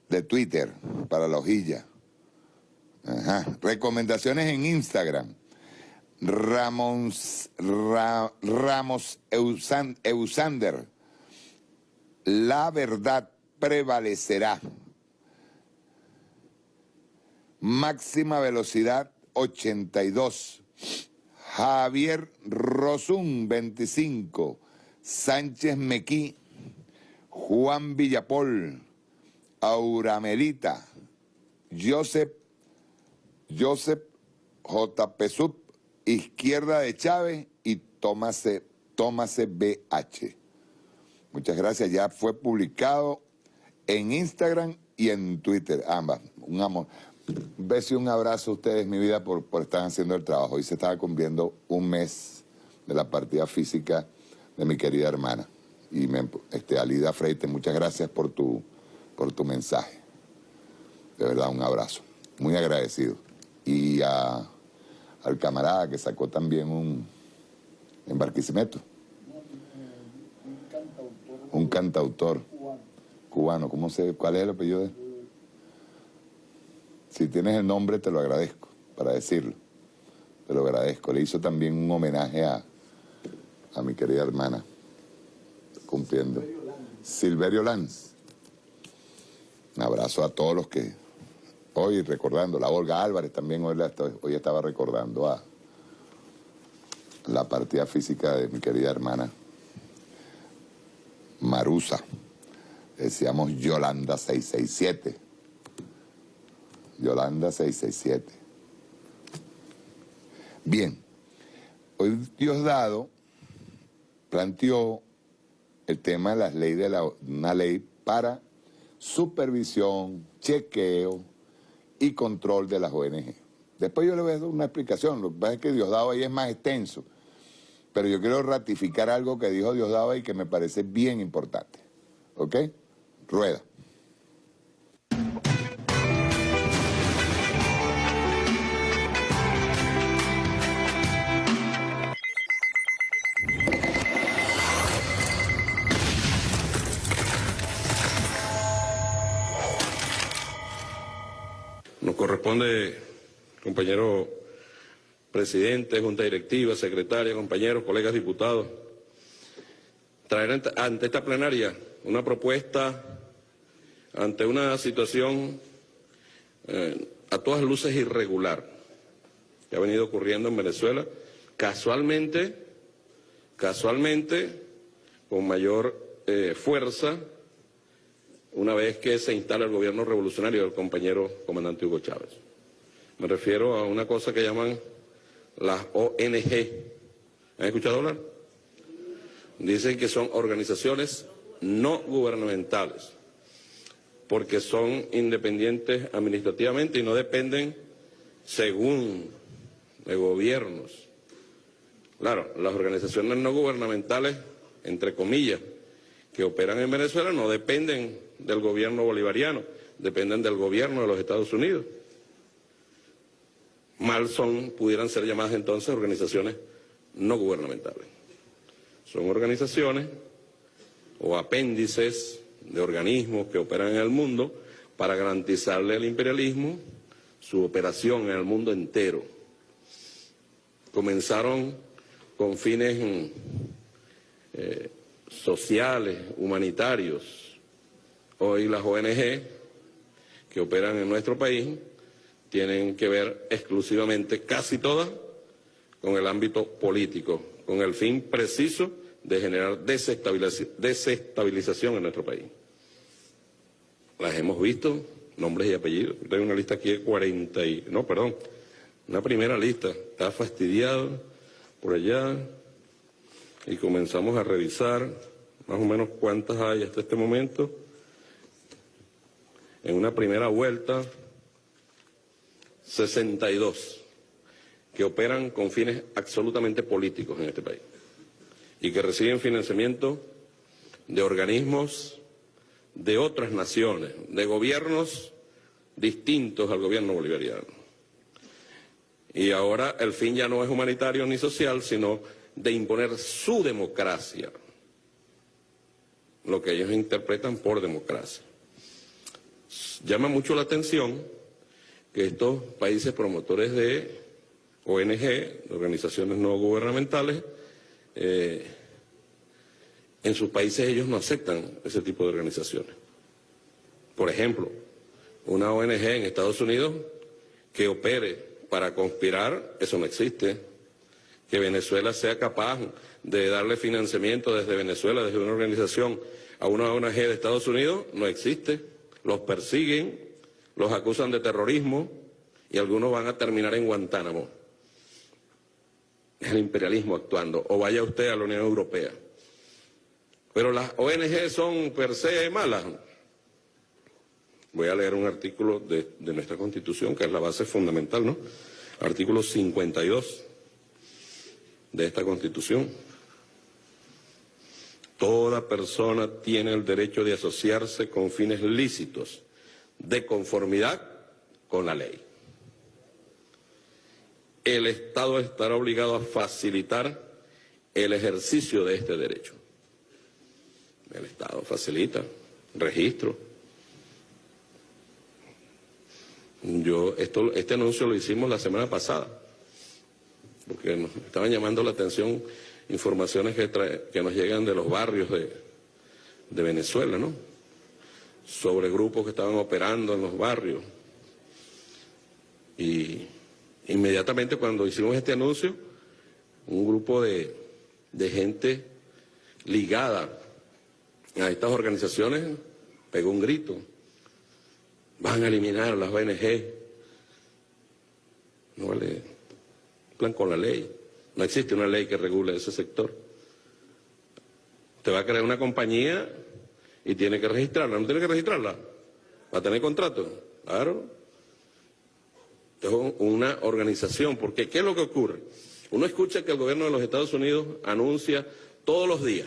de Twitter para la hojilla. Recomendaciones en Instagram. Ramos, Ramos Eusander. La verdad prevalecerá. Máxima velocidad 82. Javier Rosún 25. Sánchez Mequí. Juan Villapol. Auramelita. Joseph Joseph J. Pesup, izquierda de Chávez y Tómase, Tómase BH. Muchas gracias, ya fue publicado en Instagram y en Twitter, ambas. Un amor. Un beso y un abrazo a ustedes, mi vida, por, por estar haciendo el trabajo. Hoy se estaba cumpliendo un mes de la partida física de mi querida hermana. Y este, Alida Freite, muchas gracias por tu, por tu mensaje. De verdad, un abrazo. Muy agradecido y al camarada que sacó también un en. Un cantautor cubano. ¿Cómo sé cuál es el apellido de Si tienes el nombre te lo agradezco para decirlo. Te lo agradezco. Le hizo también un homenaje a, a mi querida hermana, cumpliendo. Silverio Lanz. Un abrazo a todos los que hoy recordando, la Olga Álvarez también hoy, hoy estaba recordando a la partida física de mi querida hermana Marusa. Decíamos Yolanda 667. Yolanda 667. Bien, hoy Diosdado planteó el tema de las leyes de la, una ley para supervisión, chequeo, y control de las ONG. Después yo le voy a dar una explicación, lo que pasa es que Diosdado ahí es más extenso, pero yo quiero ratificar algo que dijo Diosdado y que me parece bien importante. ¿Ok? Rueda. Corresponde, compañero presidente, junta directiva, secretaria, compañeros, colegas diputados, traer ante esta plenaria una propuesta ante una situación eh, a todas luces irregular que ha venido ocurriendo en Venezuela, casualmente, casualmente, con mayor eh, fuerza, una vez que se instala el gobierno revolucionario del compañero comandante Hugo Chávez. Me refiero a una cosa que llaman las ONG. ¿Han escuchado hablar? Dicen que son organizaciones no gubernamentales, porque son independientes administrativamente y no dependen según de gobiernos. Claro, las organizaciones no gubernamentales, entre comillas, que operan en Venezuela no dependen del gobierno bolivariano, dependen del gobierno de los Estados Unidos. Mal son, pudieran ser llamadas entonces organizaciones no gubernamentales. Son organizaciones o apéndices de organismos que operan en el mundo para garantizarle al imperialismo su operación en el mundo entero. Comenzaron con fines eh, sociales, humanitarios. Hoy las ONG que operan en nuestro país tienen que ver exclusivamente, casi todas, con el ámbito político, con el fin preciso de generar desestabilización en nuestro país. Las hemos visto, nombres y apellidos. Tengo una lista aquí de 40 y... No, perdón, una primera lista. Está fastidiado por allá y comenzamos a revisar más o menos cuántas hay hasta este momento. En una primera vuelta, 62 que operan con fines absolutamente políticos en este país y que reciben financiamiento de organismos de otras naciones, de gobiernos distintos al gobierno bolivariano. Y ahora el fin ya no es humanitario ni social, sino de imponer su democracia, lo que ellos interpretan por democracia. Llama mucho la atención que estos países promotores de ONG, organizaciones no gubernamentales, eh, en sus países ellos no aceptan ese tipo de organizaciones. Por ejemplo, una ONG en Estados Unidos que opere para conspirar, eso no existe. Que Venezuela sea capaz de darle financiamiento desde Venezuela, desde una organización, a una ONG de Estados Unidos, no existe. Los persiguen, los acusan de terrorismo y algunos van a terminar en Guantánamo. Es el imperialismo actuando. O vaya usted a la Unión Europea. Pero las ONG son per se malas. Voy a leer un artículo de, de nuestra Constitución, que es la base fundamental, ¿no? Artículo 52 de esta Constitución. Toda persona tiene el derecho de asociarse con fines lícitos, de conformidad con la ley. El Estado estará obligado a facilitar el ejercicio de este derecho. El Estado facilita registro. Yo, esto, este anuncio lo hicimos la semana pasada, porque nos estaban llamando la atención informaciones que, que nos llegan de los barrios de, Venezuela, ¿no? Sobre grupos que estaban operando en los barrios. Y inmediatamente cuando hicimos este anuncio, un grupo de, gente ligada a estas organizaciones pegó un grito. Van a eliminar las ONG. No vale. Plan con la ley. No existe una ley que regule ese sector. Usted va a crear una compañía y tiene que registrarla. ¿No tiene que registrarla? ¿Va a tener contrato? Claro. Es una organización. Porque ¿qué es lo que ocurre? Uno escucha que el gobierno de los Estados Unidos anuncia todos los días.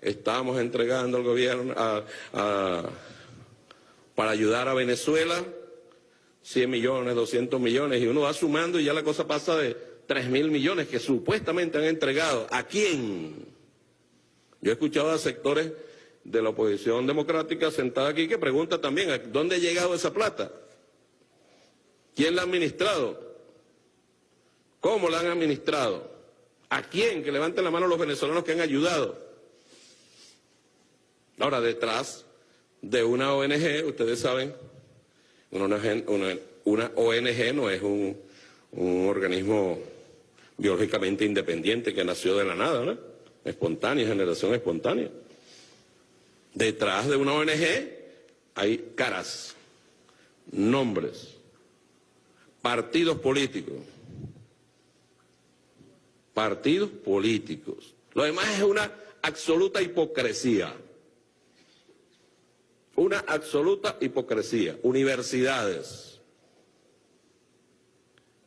Estamos entregando al gobierno para ayudar a Venezuela 100 millones, 200 millones, y uno va sumando y ya la cosa pasa de 3 mil millones que supuestamente han entregado. ¿A quién? Yo he escuchado a sectores de la oposición democrática sentada aquí que preguntan también, ¿dónde ha llegado esa plata? ¿Quién la ha administrado? ¿Cómo la han administrado? ¿A quién? Que levanten la mano los venezolanos que han ayudado. Ahora, detrás de una ONG, ustedes saben, una una ONG no es un, un organismo biológicamente independiente que nació de la nada, ¿no? Espontánea, generación espontánea. Detrás de una ONG hay caras, nombres, partidos políticos. Partidos políticos. Lo demás es una absoluta hipocresía. Una absoluta hipocresía. Universidades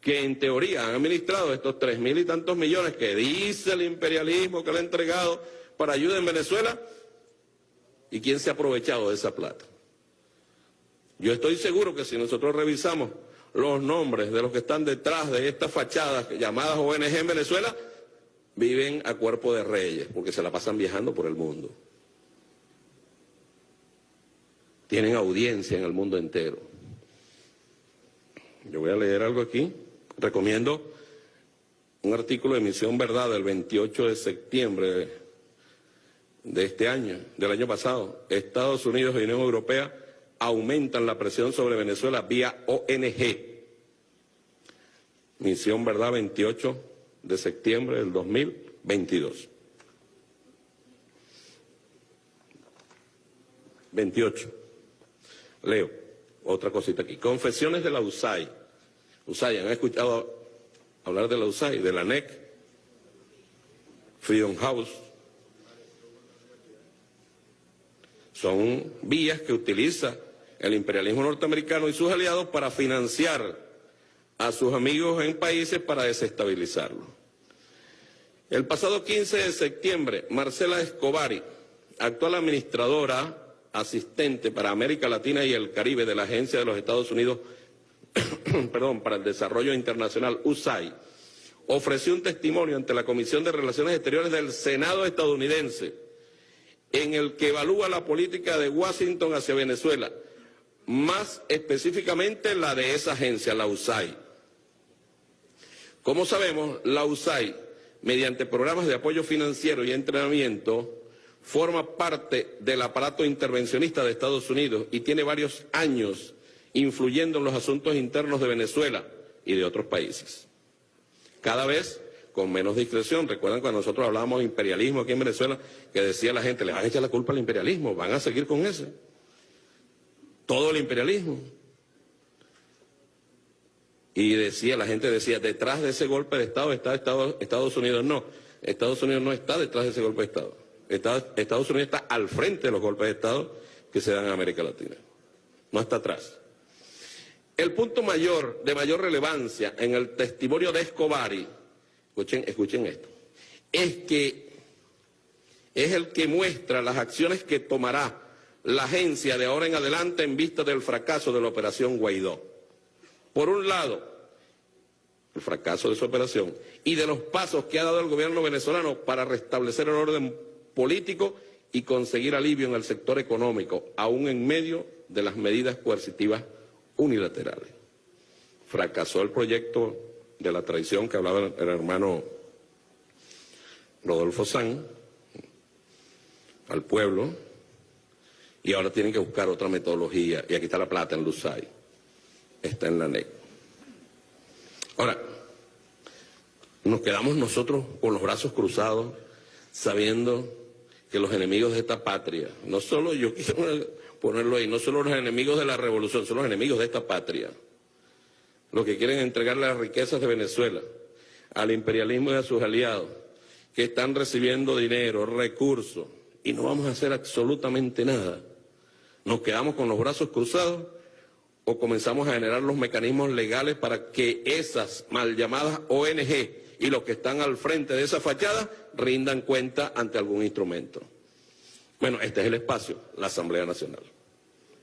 que en teoría han administrado estos tres mil y tantos millones que dice el imperialismo que le ha entregado para ayuda en Venezuela, ¿y quién se ha aprovechado de esa plata? Yo estoy seguro que si nosotros revisamos los nombres de los que están detrás de estas fachadas llamadas ONG en Venezuela, viven a cuerpo de reyes, porque se la pasan viajando por el mundo. Tienen audiencia en el mundo entero. Yo voy a leer algo aquí. Recomiendo un artículo de Misión Verdad del 28 de septiembre de este año, del año pasado. Estados Unidos y Unión Europea aumentan la presión sobre Venezuela vía ONG. Misión Verdad 28 de septiembre del 2022. 28. Leo otra cosita aquí. Confesiones de la USAI. USAI, ¿han escuchado hablar de la USAI, de la NEC? Freedom House. Son vías que utiliza el imperialismo norteamericano y sus aliados para financiar a sus amigos en países para desestabilizarlos. El pasado 15 de septiembre, Marcela Escobari, actual administradora asistente para América Latina y el Caribe de la Agencia de los Estados Unidos perdón, para el Desarrollo Internacional, USAID, ofreció un testimonio ante la Comisión de Relaciones Exteriores del Senado estadounidense en el que evalúa la política de Washington hacia Venezuela más específicamente la de esa agencia, la USAID. Como sabemos, la USAID, mediante programas de apoyo financiero y entrenamiento, forma parte del aparato intervencionista de Estados Unidos y tiene varios años influyendo en los asuntos internos de Venezuela y de otros países. Cada vez con menos discreción. Recuerdan cuando nosotros hablábamos de imperialismo aquí en Venezuela, que decía la gente, le van a echar la culpa al imperialismo, van a seguir con ese todo el imperialismo. Y decía, la gente decía, detrás de ese golpe de Estado está Estados, Unidos. No, Estados Unidos no está detrás de ese golpe de Estado. Estados Unidos está al frente de los golpes de Estado que se dan en América Latina. No está atrás. El punto mayor, de mayor relevancia en el testimonio de Escobari, escuchen, escuchen esto, es que es el que muestra las acciones que tomará la agencia de ahora en adelante en vista del fracaso de la operación Guaidó. Por un lado, el fracaso de su operación y de los pasos que ha dado el gobierno venezolano para restablecer el orden político y conseguir alivio en el sector económico, aún en medio de las medidas coercitivas unilaterales. Fracasó el proyecto de la traición que hablaba el hermano Rodolfo San al pueblo, y ahora tienen que buscar otra metodología. Y aquí está la plata en Lusay. Está en la NEC. Ahora, nos quedamos nosotros con los brazos cruzados, sabiendo que los enemigos de esta patria, no solo yo quiero ponerlo ahí, no solo los enemigos de la revolución, son los enemigos de esta patria, los que quieren entregar las riquezas de Venezuela al imperialismo y a sus aliados, que están recibiendo dinero, recursos, y no vamos a hacer absolutamente nada. ¿Nos quedamos con los brazos cruzados o comenzamos a generar los mecanismos legales para que esas mal llamadas ONG y los que están al frente de esa fachada rindan cuenta ante algún instrumento? Bueno, este es el espacio, la Asamblea Nacional.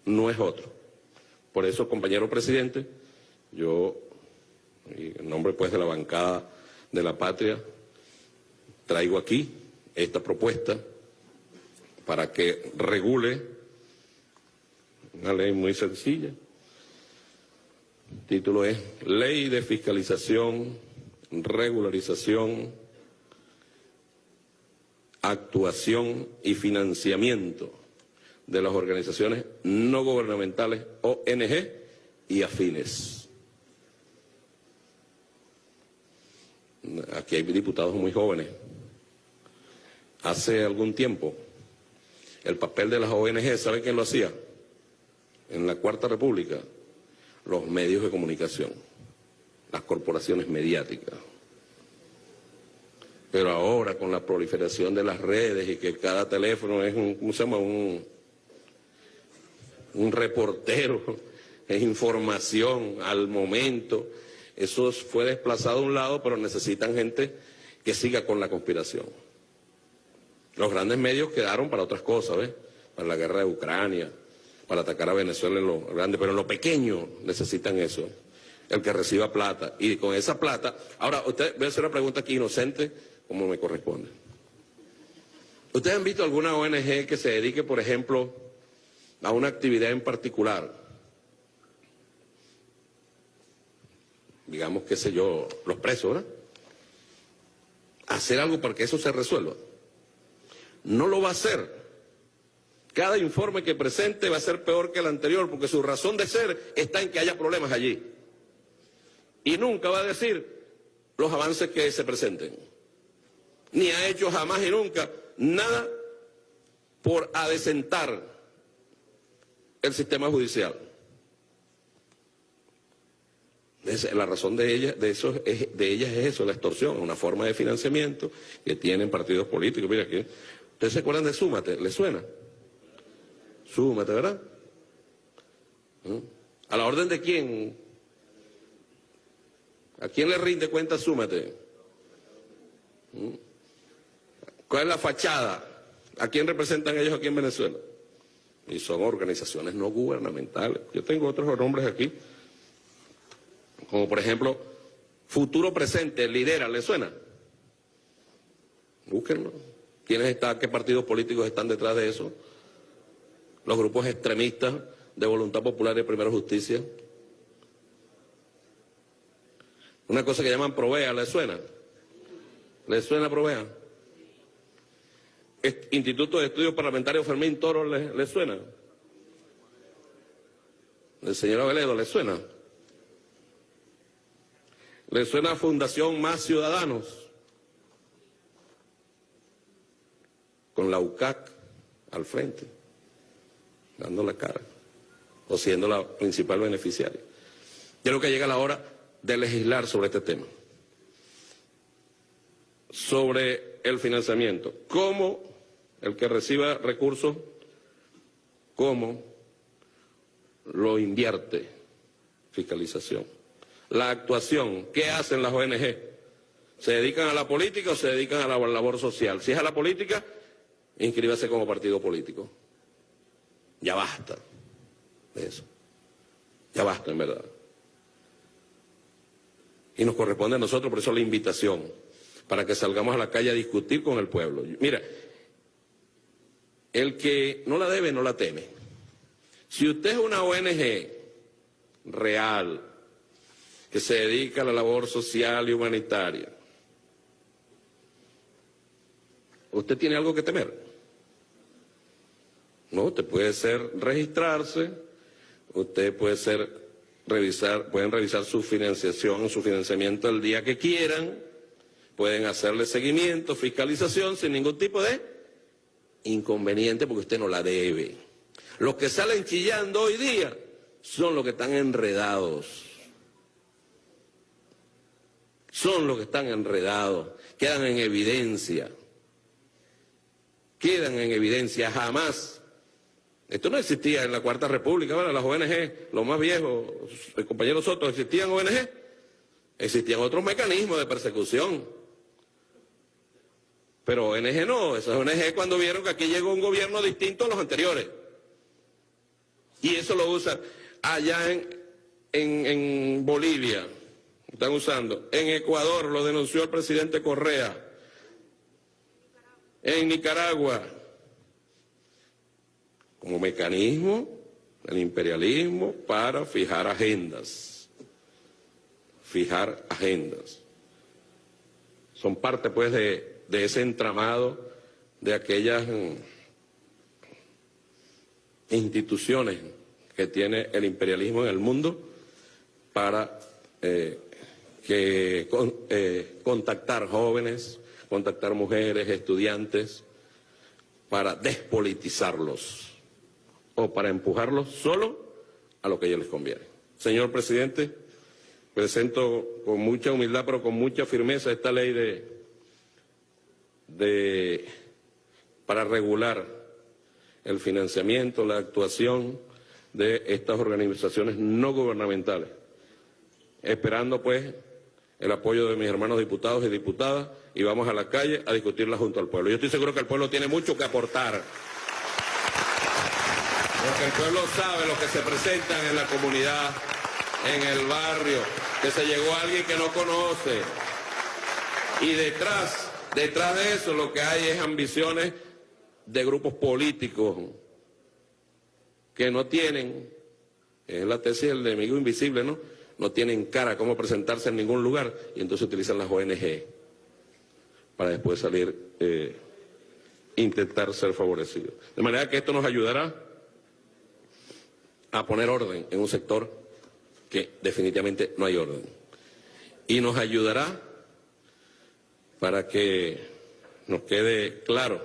No es otro. Por eso, compañero presidente, yo, en nombre pues de la bancada de la patria, traigo aquí esta propuesta para que regule una ley muy sencilla. El título es Ley de Fiscalización, Regularización, actuación y financiamiento de las organizaciones no gubernamentales, ONG y afines. Aquí hay diputados muy jóvenes. Hace algún tiempo, el papel de las ONG, ¿saben quién lo hacía? En la Cuarta República, los medios de comunicación, las corporaciones mediáticas. Pero ahora, con la proliferación de las redes y que cada teléfono es un, ¿cómo se llama? Un, un reportero, es información al momento. Eso fue desplazado a un lado, pero necesitan gente que siga con la conspiración. Los grandes medios quedaron para otras cosas, ¿ves? Para la guerra de Ucrania, para atacar a Venezuela en lo grande, pero en lo pequeño necesitan eso. El que reciba plata. Y con esa plata, ahora, usted, voy a hacer una pregunta aquí inocente, como me corresponde. ¿Ustedes han visto alguna ONG que se dedique, por ejemplo, a una actividad en particular? Digamos, qué sé yo, los presos, ¿verdad? Hacer algo para que eso se resuelva. No lo va a hacer. Cada informe que presente va a ser peor que el anterior, porque su razón de ser está en que haya problemas allí. Y nunca va a decir los avances que se presenten. Ni ha hecho jamás y nunca nada por adecentar el sistema judicial. La razón de ellas, de, eso, de ellas es eso, la extorsión, una forma de financiamiento que tienen partidos políticos. Mira, que, ¿ustedes se acuerdan de Súmate? ¿Les suena? Súmate, ¿verdad? ¿Mm? ¿A la orden de quién? ¿A quién le rinde cuenta Súmate? ¿Mm? ¿Cuál es la fachada? ¿A quién representan ellos aquí en Venezuela? Y son organizaciones no gubernamentales. Yo tengo otros nombres aquí, como por ejemplo, Futuro Presente, Lidera, ¿le suena? Búsquenlo. ¿Quiénes están, qué partidos políticos están detrás de eso? Los grupos extremistas de Voluntad Popular y Primera Justicia. Una cosa que llaman Provea, ¿le suena? ¿Le suena Provea? Instituto de Estudios Parlamentarios Fermín Toro le, suena? ¿El señor Aveledo le suena? ¿Le suena Fundación Más Ciudadanos? Con la UCAC al frente, dando la cara, o siendo la principal beneficiaria. Yo creo que llega la hora de legislar sobre este tema. Sobre el financiamiento. ¿Cómo el que reciba recursos, cómo lo invierte, fiscalización. La actuación, ¿qué hacen las ONG? ¿Se dedican a la política o se dedican a la labor social? Si es a la política, inscríbase como partido político. Ya basta de eso. Ya basta, en verdad. Y nos corresponde a nosotros, por eso la invitación, para que salgamos a la calle a discutir con el pueblo. Mira, el que no la debe, no la teme. Si usted es una ONG real, que se dedica a la labor social y humanitaria, usted tiene algo que temer. No, usted puede ser registrarse, usted puede ser revisar, pueden revisar su financiación, su financiamiento el día que quieran, pueden hacerle seguimiento, fiscalización sin ningún tipo de inconveniente porque usted no la debe. Los que salen chillando hoy día son los que están enredados. Son los que están enredados, quedan en evidencia. Quedan en evidencia jamás. Esto no existía en la Cuarta República, bueno, las ONG, los más viejos, el compañero ¿existían ONG? Existían otros mecanismos de persecución. Pero ONG no, esas ONG cuando vieron que aquí llegó un gobierno distinto a los anteriores. Y eso lo usan allá en, en Bolivia, están usando. En Ecuador lo denunció el presidente Correa. En Nicaragua, como mecanismo del imperialismo para fijar agendas. Fijar agendas. Son parte pues de de ese entramado de aquellas mm, instituciones que tiene el imperialismo en el mundo para eh, que eh, contactar jóvenes, contactar mujeres, estudiantes, para despolitizarlos o para empujarlos solo a lo que a ellos les conviene. Señor presidente, presento con mucha humildad pero con mucha firmeza esta ley de, de para regular el financiamiento, la actuación de estas organizaciones no gubernamentales, esperando pues el apoyo de mis hermanos diputados y diputadas y vamos a la calle a discutirla junto al pueblo. Yo estoy seguro que el pueblo tiene mucho que aportar, porque el pueblo sabe lo que se presentan en la comunidad, en el barrio, que se llegó alguien que no conoce. Y detrás, detrás de eso lo que hay es ambiciones de grupos políticos que no tienen, es la tesis del enemigo invisible, ¿no? No tienen cara cómo presentarse en ningún lugar y entonces utilizan las ONG para después salir, eh, intentar ser favorecidos. De manera que esto nos ayudará a poner orden en un sector que definitivamente no hay orden. Y nos ayudará para que nos quede claro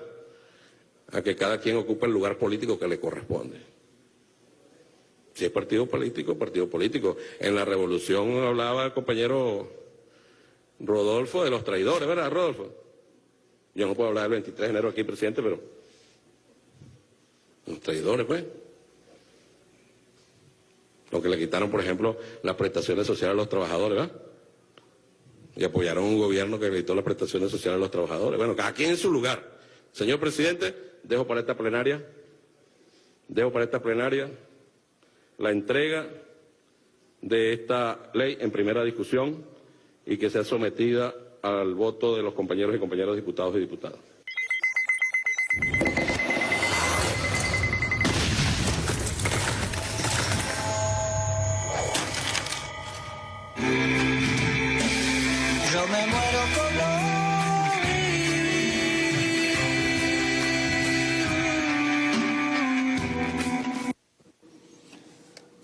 a que cada quien ocupe el lugar político que le corresponde. Si es partido político, partido político. En la revolución hablaba el compañero Rodolfo de los traidores, ¿verdad, Rodolfo? Yo no puedo hablar del 23 de enero aquí, presidente, pero los traidores, pues. Lo que le quitaron, por ejemplo, las prestaciones sociales a los trabajadores, ¿verdad? Y apoyaron un gobierno que quitó las prestaciones sociales a los trabajadores. Bueno, cada quien en su lugar. Señor presidente, dejo para esta plenaria, dejo para esta plenaria la entrega de esta ley en primera discusión y que sea sometida al voto de los compañeros y compañeras diputados y diputadas.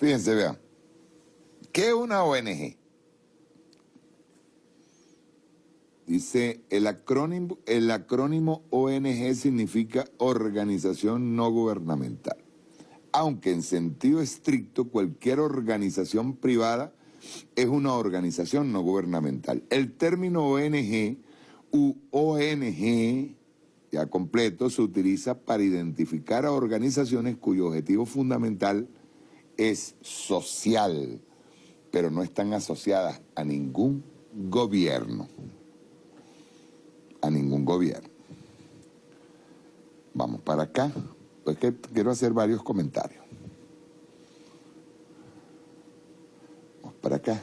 Fíjense, vean. ¿Qué es una ONG? Dice, el acrónimo, el acrónimo ONG significa Organización No Gubernamental. Aunque en sentido estricto cualquier organización privada es una organización no gubernamental. El término ONG u ONG, ya completo, se utiliza para identificar a organizaciones cuyo objetivo fundamental es social, pero no están asociadas a ningún gobierno. A ningún gobierno. Vamos para acá. Pues que quiero hacer varios comentarios. Vamos para acá.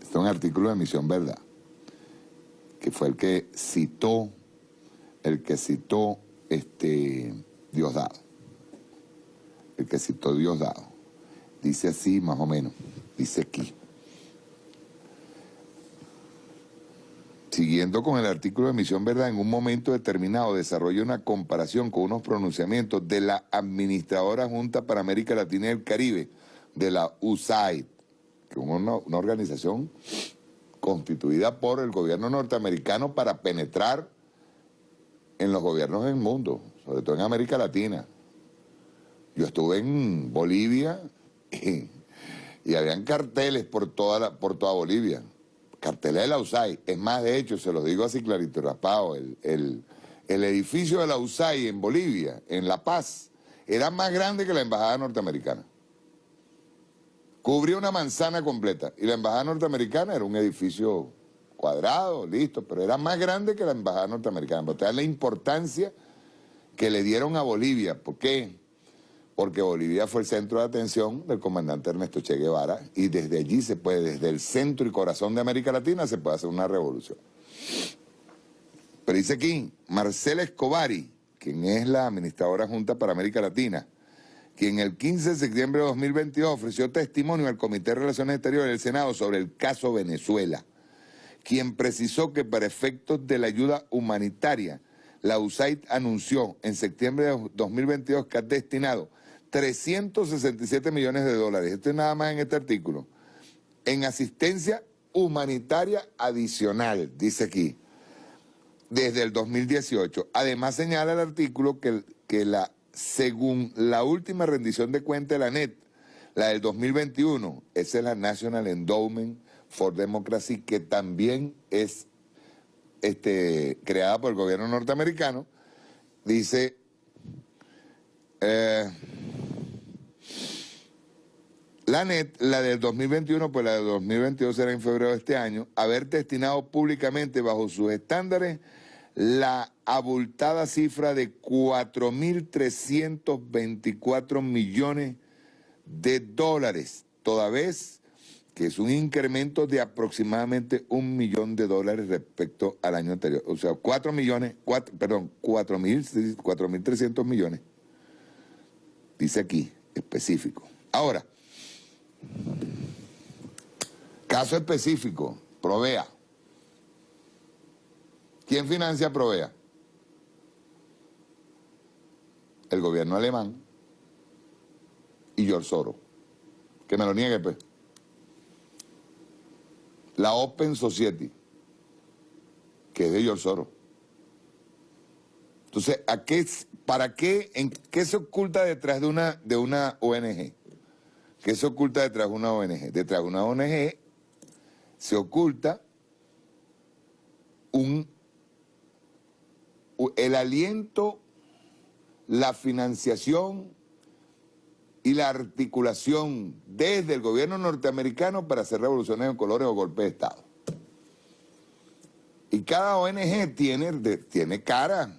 Este es un artículo de Misión Verdad fue el que citó, el que citó este Diosdado. El que citó Diosdado. Dice así más o menos, dice aquí. Siguiendo con el artículo de Misión Verdad, en un momento determinado desarrolla una comparación con unos pronunciamientos de la Administradora Junta para América Latina y el Caribe, de la USAID, que es una, una organización constituida por el gobierno norteamericano para penetrar en los gobiernos del mundo, sobre todo en América Latina. Yo estuve en Bolivia y, habían carteles por toda, por toda Bolivia, carteles de la USAID. Es más, de hecho, se los digo así clarito raspado, el, el, el edificio de la USAID en Bolivia, en La Paz, era más grande que la embajada norteamericana. Cubría una manzana completa. Y la embajada norteamericana era un edificio cuadrado, listo, pero era más grande que la embajada norteamericana. Pero la importancia que le dieron a Bolivia. ¿Por qué? Porque Bolivia fue el centro de atención del comandante Ernesto Che Guevara y desde allí se puede, desde el centro y corazón de América Latina, se puede hacer una revolución. Pero dice aquí, Marcela Escobari, quien es la administradora junta para América Latina, quien el 15 de septiembre de 2022 ofreció testimonio al Comité de Relaciones Exteriores del Senado sobre el caso Venezuela, quien precisó que para efectos de la ayuda humanitaria la USAID anunció en septiembre de 2022 que ha destinado 367 millones de dólares, esto es nada más en este artículo, en asistencia humanitaria adicional, dice aquí, desde el 2018. Además señala el artículo que, que la, según la última rendición de cuenta de la NET, la del 2021, esa es la National Endowment for Democracy, que también es este, creada por el gobierno norteamericano, dice... Eh, la NET, la del 2021, pues la del 2022 será en febrero de este año, haber destinado públicamente bajo sus estándares la abultada cifra de 4.324 millones de dólares, toda vez que es un incremento de aproximadamente un millón de dólares respecto al año anterior. O sea, 4 millones, cuatro, perdón, 4.300 millones. Dice aquí, específico. Ahora, Caso específico, Provea. ¿Quién financia Provea? El gobierno alemán y George Soros. Que me lo niegue, pues. La Open Society, que es de George Soros. Entonces, ¿a qué, ¿para qué, en qué se oculta detrás de una, de una ONG? ¿Qué se oculta detrás de una ONG? Detrás de una ONG se oculta un, el aliento, la financiación y la articulación desde el gobierno norteamericano para hacer revoluciones en colores o golpes de Estado. Y cada ONG tiene, tiene cara,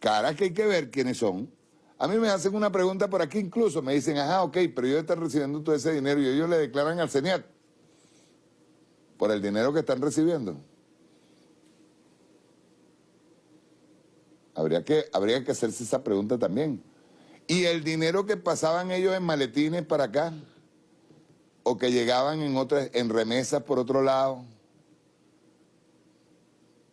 cara que hay que ver quiénes son. A mí me hacen una pregunta por aquí incluso, me dicen, ajá, ok, pero ellos están recibiendo todo ese dinero y ellos le declaran al CENIAT por el dinero que están recibiendo. Habría que, habría que hacerse esa pregunta también. Y el dinero que pasaban ellos en maletines para acá, o que llegaban en otras, en remesas por otro lado,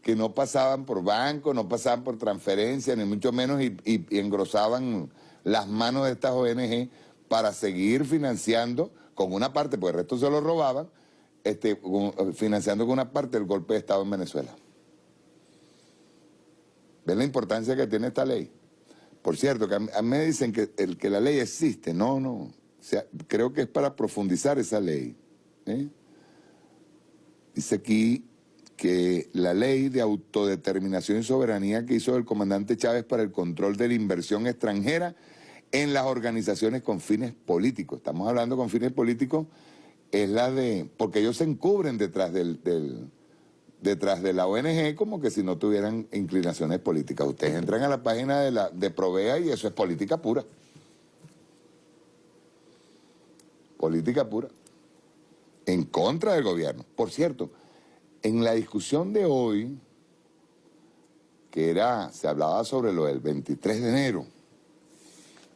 que no pasaban por banco, no pasaban por transferencia, ni mucho menos, y, engrosaban las manos de estas ONG para seguir financiando con una parte, porque el resto se lo robaban, este, financiando con una parte el golpe de Estado en Venezuela. ¿Ven la importancia que tiene esta ley? Por cierto, que a mí me dicen que, el, que la ley existe. No, no. Creo que es para profundizar esa ley. ¿eh? Dice aquí que la ley de autodeterminación y soberanía que hizo el comandante Chávez para el control de la inversión extranjera en las organizaciones con fines políticos. Estamos hablando con fines políticos, es la de... porque ellos se encubren detrás del, detrás de la ONG como que si no tuvieran inclinaciones políticas. Ustedes entran a la página de, la, de Provea y eso es política pura. Política pura. En contra del gobierno. Por cierto, en la discusión de hoy, que era, se hablaba sobre lo del 23 de enero,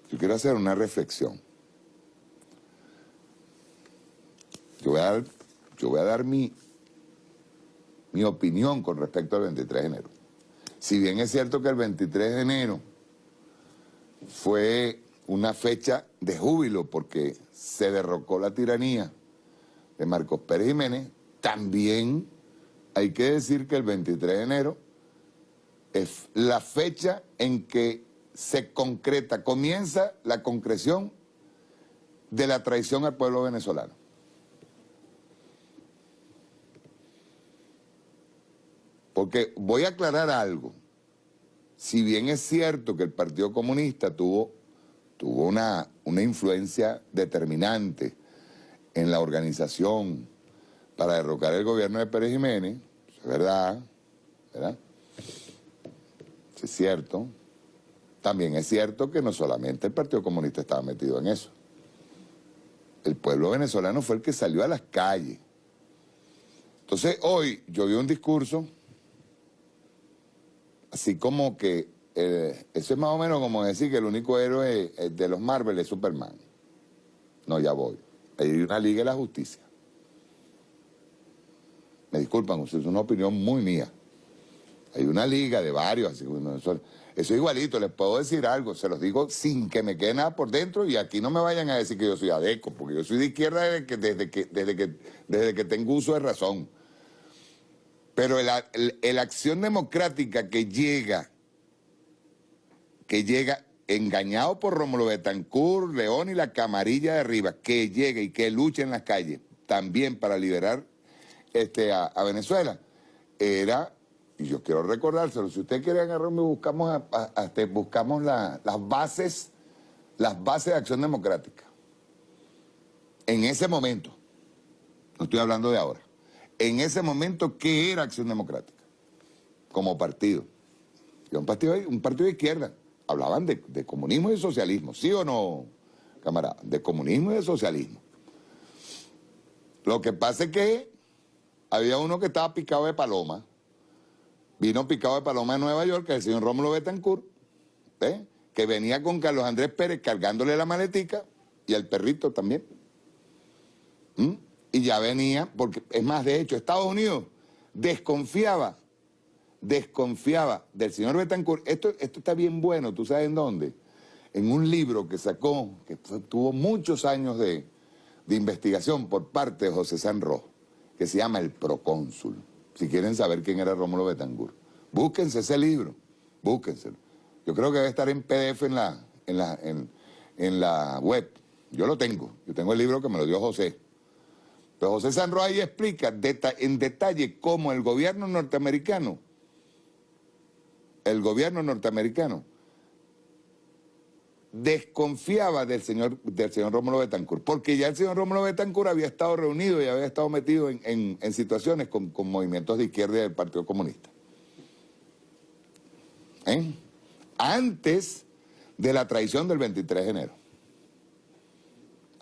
yo quiero hacer una reflexión. Yo voy a dar, yo voy a dar mi, mi opinión con respecto al 23 de enero. Si bien es cierto que el 23 de enero fue una fecha de júbilo porque se derrocó la tiranía de Marcos Pérez Jiménez, también hay que decir que el 23 de enero es la fecha en que se concreta, comienza la concreción de la traición al pueblo venezolano. Porque voy a aclarar algo. Si bien es cierto que el Partido Comunista tuvo, tuvo una, una influencia determinante en la organización para derrocar el gobierno de Pérez Jiménez, es verdad, ¿verdad? es cierto. También es cierto que no solamente el Partido Comunista estaba metido en eso. El pueblo venezolano fue el que salió a las calles. Entonces hoy yo vi un discurso, así como que, eh, eso es más o menos como decir que el único héroe de los Marvel es Superman. No, ya voy. Hay una Liga de la Justicia. Me disculpan, es una opinión muy mía. Hay una liga de varios, así eso, eso igualito, les puedo decir algo, se los digo sin que me quede nada por dentro y aquí no me vayan a decir que yo soy adeco, porque yo soy de izquierda desde que, desde que, desde que, desde que tengo uso de razón. Pero la acción democrática que llega, que llega engañado por Rómulo Betancourt, León y la camarilla de arriba, que llegue y que luche en las calles también para liberar este, a, Venezuela, era, y yo quiero recordárselo, si usted quiere agarrarme, buscamos, este, buscamos las bases, las bases de acción democrática. En ese momento, no estoy hablando de ahora, en ese momento, ¿qué era acción democrática? Como partido. partido, un partido de izquierda hablaban de, comunismo y socialismo, ¿sí o no, camarada? De comunismo y de socialismo. Lo que pasa es que había uno que estaba picado de paloma, vino picado de paloma de Nueva York, el señor Rómulo Betancourt, ¿eh? que venía con Carlos Andrés Pérez cargándole la maletica y el perrito también. ¿Mm? Y ya venía, porque es más, de hecho, Estados Unidos desconfiaba desconfiaba del señor Betancourt. Esto, esto está bien bueno, ¿tú sabes en dónde? En un libro que sacó, que tuvo muchos años de, investigación por parte de José Sanro, que se llama El Procónsul. Si quieren saber quién era Rómulo Betancourt. Búsquense ese libro, búsquenselo. Yo creo que debe estar en PDF en la, en la, en, la web. Yo lo tengo, yo tengo el libro que me lo dio José. Pero José Sanro ahí explica en detalle cómo el gobierno norteamericano el gobierno norteamericano desconfiaba del señor, del señor Rómulo Betancourt, porque ya el señor Rómulo Betancourt había estado reunido y había estado metido en, situaciones con, movimientos de izquierda del Partido Comunista. ¿Eh? Antes de la traición del 23 de enero.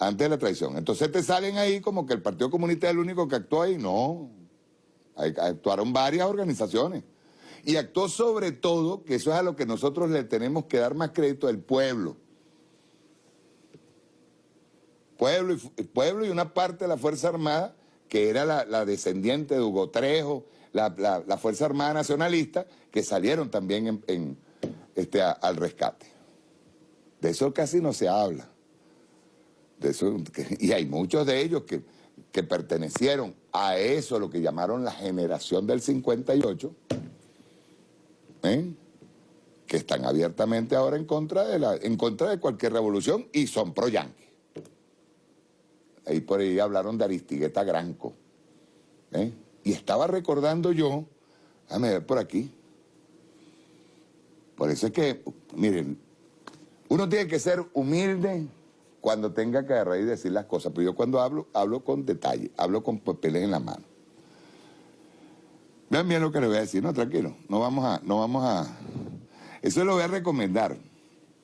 Antes de la traición. Entonces te salen ahí como que el Partido Comunista es el único que actuó ahí. No. Actuaron varias organizaciones y actuó sobre todo, que eso es a lo que nosotros le tenemos que dar más crédito, al pueblo. Pueblo y, pueblo y una parte de la Fuerza Armada, que era la, descendiente de Hugo Trejo, la, Fuerza Armada Nacionalista, que salieron también este, al rescate. De eso casi no se habla. Y hay muchos de ellos que, que pertenecieron a eso, lo que llamaron la generación del 58, ¿eh? que están abiertamente ahora en contra de la, en contra de cualquier revolución y son pro yanqui. Ahí por ahí hablaron de Aristigueta Granco. ¿eh? Y estaba recordando yo, déjame ver por aquí. Por eso es que, miren, uno tiene que ser humilde cuando tenga que agarrar y decir las cosas, pero yo cuando hablo, hablo con detalle, hablo con papeles en la mano. Vean bien lo que le voy a decir. No, tranquilo. No vamos a... No vamos a... Eso lo voy a recomendar.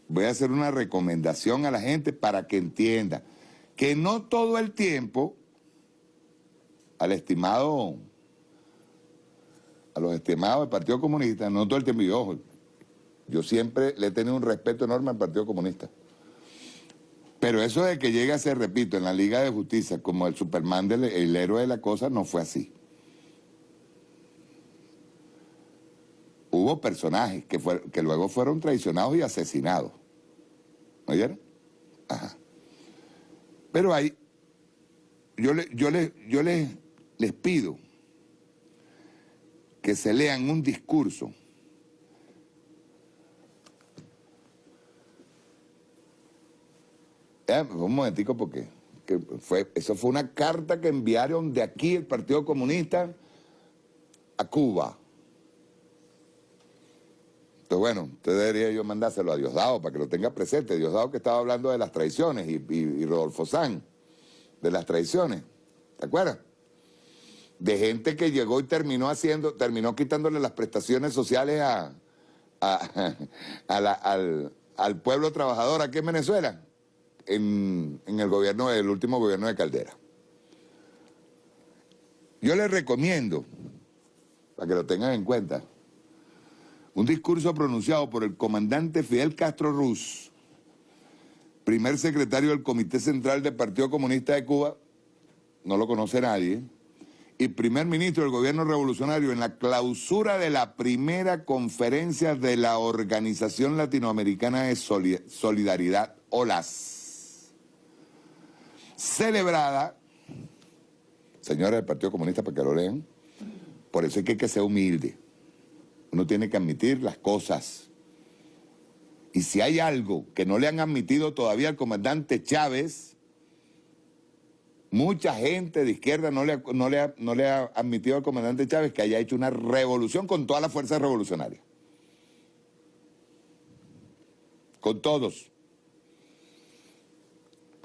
Voy a hacer una recomendación a la gente para que entienda que no todo el tiempo al estimado, a los estimados del Partido Comunista, no todo el tiempo, yo, ojo, yo siempre le he tenido un respeto enorme al Partido Comunista. Pero eso de que llegue a ser, repito, en la Liga de Justicia como el Superman, del, el héroe de la cosa, no fue así. hubo personajes que, que luego fueron traicionados y asesinados. ¿Oyeron? Ajá. Pero hay, yo, le, yo, le, yo les pido que se lean un discurso Eh, un momentico porque fue, eso fue una carta que enviaron de aquí el Partido Comunista a Cuba. Entonces, bueno, usted debería yo mandárselo a Diosdado para que lo tenga presente. Diosdado que estaba hablando de las traiciones y, Rodolfo San, de las traiciones. ¿Te acuerdas? De gente que llegó y terminó haciendo, terminó quitándole las prestaciones sociales a, al, pueblo trabajador aquí en Venezuela, en, el gobierno, el último gobierno de Caldera. Yo les recomiendo, para que lo tengan en cuenta, un discurso pronunciado por el comandante Fidel Castro Ruz, primer secretario del Comité Central del Partido Comunista de Cuba, no lo conoce nadie, y primer ministro del gobierno revolucionario en la clausura de la primera conferencia de la Organización Latinoamericana de Solidaridad, OLAS, celebrada, señores del Partido Comunista, para que lo lean, por eso es que hay que ser humilde. Uno tiene que admitir las cosas. Y si hay algo que no le han admitido todavía al comandante Chávez, Mucha gente de izquierda no le, no, le no le ha admitido al comandante Chávez que haya hecho una revolución con todas las fuerzas revolucionarias. Con todos.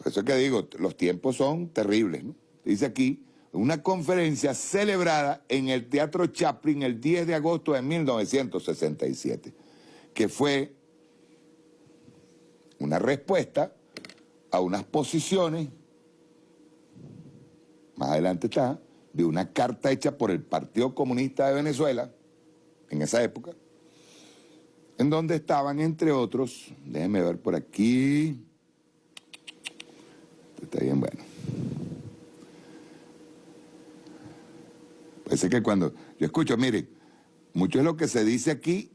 Por eso es que digo, los tiempos son terribles. Dice aquí, una conferencia celebrada en el Teatro Chaplin el 10 de agosto de 1967, que fue una respuesta a unas posiciones más adelante está, de una carta hecha por el Partido Comunista de Venezuela, en esa época, en donde estaban, entre otros, déjenme ver por aquí, está bien bueno. Parece que cuando yo escucho, miren, mucho es lo que se dice aquí,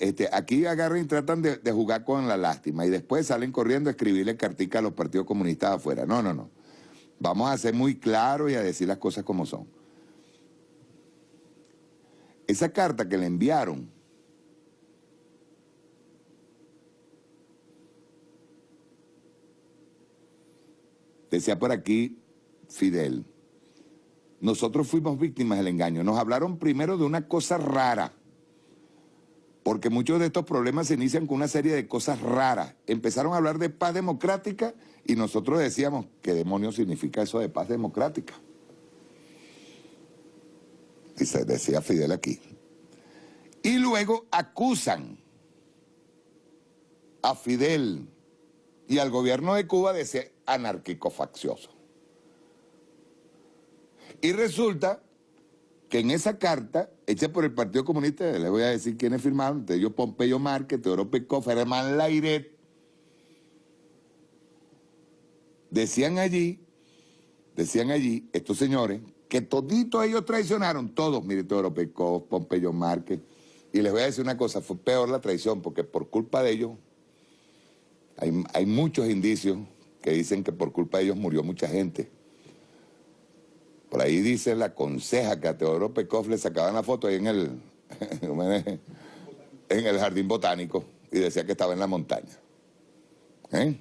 este, aquí agarran y tratan de, de, jugar con la lástima y después salen corriendo a escribirle cartica a los partidos comunistas afuera. No, no, no. Vamos a ser muy claros y a decir las cosas como son. Esa carta que le enviaron decía por aquí Fidel, nosotros fuimos víctimas del engaño. Nos hablaron primero de una cosa rara, porque muchos de estos problemas se inician con una serie de cosas raras. Empezaron a hablar de paz democrática y nosotros decíamos, ¿qué demonios significa eso de paz democrática? Dice, decía Fidel aquí. Y luego acusan a Fidel y al gobierno de Cuba de ser anárquico-faccioso. Y resulta que en esa carta, hecha por el Partido Comunista, les voy a decir quiénes firmaron, entre ellos Pompeyo Márquez, Teodoro Pecó, Fermán Lairet, Decían allí, decían allí estos señores que toditos ellos traicionaron, todos, mire, Teodoro Pecó, Pompeyo Márquez, y les voy a decir una cosa, fue peor la traición, porque por culpa de ellos, hay, hay muchos indicios que dicen que por culpa de ellos murió mucha gente. Por ahí dice la conseja que a Teodoro Pekov le sacaban la foto ahí en el, en el jardín botánico y decía que estaba en la montaña. ¿Eh?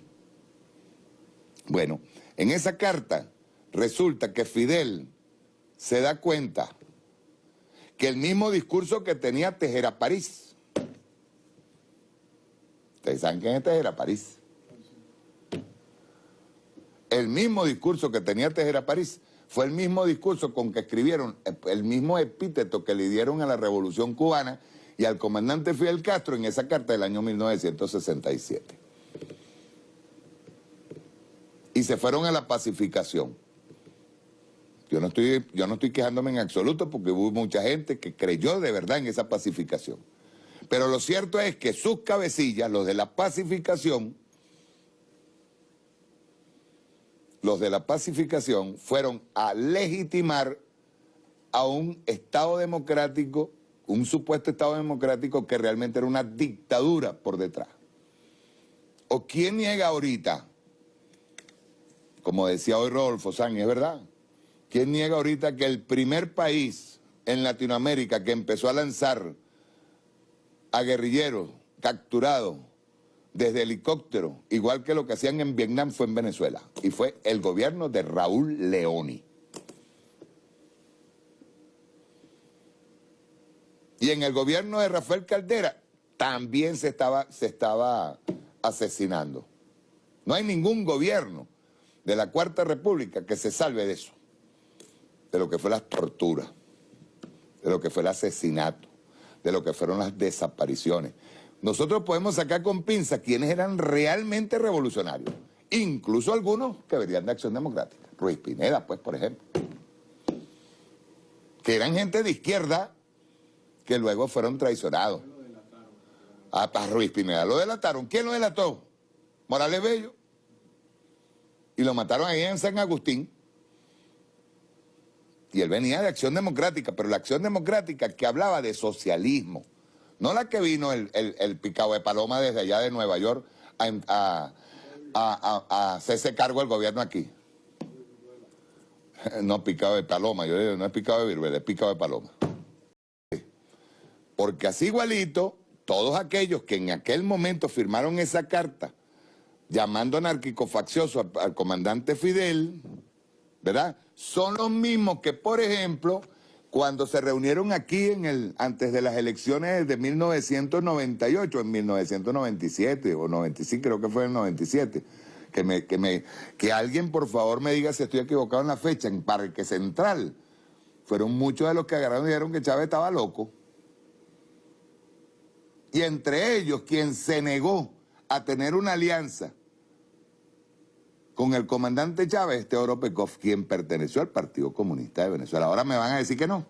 Bueno, en esa carta resulta que Fidel se da cuenta que el mismo discurso que tenía Tejera París, ¿ustedes saben quién es Tejera París? El mismo discurso que tenía Tejera París fue el mismo discurso con que escribieron, el mismo epíteto que le dieron a la Revolución Cubana y al comandante Fidel Castro en esa carta del año 1967 y se fueron a la pacificación. Yo no, estoy, yo no estoy quejándome en absoluto porque hubo mucha gente que creyó de verdad en esa pacificación. Pero lo cierto es que sus cabecillas, los de la pacificación, los de la pacificación fueron a legitimar a un Estado democrático, un supuesto Estado democrático que realmente era una dictadura por detrás. ¿O quién niega ahorita como decía hoy Rodolfo Sánchez, es verdad. ¿Quién niega ahorita que el primer país en Latinoamérica que empezó a lanzar a guerrilleros capturados desde helicóptero, igual que lo que hacían en Vietnam, fue en Venezuela. Y fue el gobierno de Raúl Leoni. Y en el gobierno de Rafael Caldera también se estaba, se estaba asesinando. No hay ningún gobierno de la Cuarta República que se salve de eso, de lo que fue la tortura, de lo que fue el asesinato, de lo que fueron las desapariciones. Nosotros podemos sacar con pinza quienes eran realmente revolucionarios, incluso algunos que venían de Acción Democrática. Ruiz Pineda, pues, por ejemplo. Que eran gente de izquierda que luego fueron traicionados. Ah, para Ruiz Pineda lo delataron. ¿Quién lo delató? Morales Bello y lo mataron ahí en San Agustín. Y él venía de Acción Democrática, pero la Acción Democrática que hablaba de socialismo, no la que vino el, el, picado de paloma desde allá de Nueva York a, a, hacerse cargo del gobierno aquí. No picado de paloma, yo digo, no es picado de viruela, es picado de paloma. Porque así igualito, todos aquellos que en aquel momento firmaron esa carta llamando anárquico faccioso al comandante Fidel, ¿verdad? Son los mismos que, por ejemplo, cuando se reunieron aquí en el, antes de las elecciones de 1998, en 1997 o 95, creo que fue en 97, que, me, que, me, que alguien por favor me diga si estoy equivocado en la fecha, en Parque Central, fueron muchos de los que agarraron y dijeron que Chávez estaba loco. Y entre ellos, quien se negó a tener una alianza con el comandante Chávez, Teodoro Pekov, quien perteneció al Partido Comunista de Venezuela. Ahora me van a decir que no.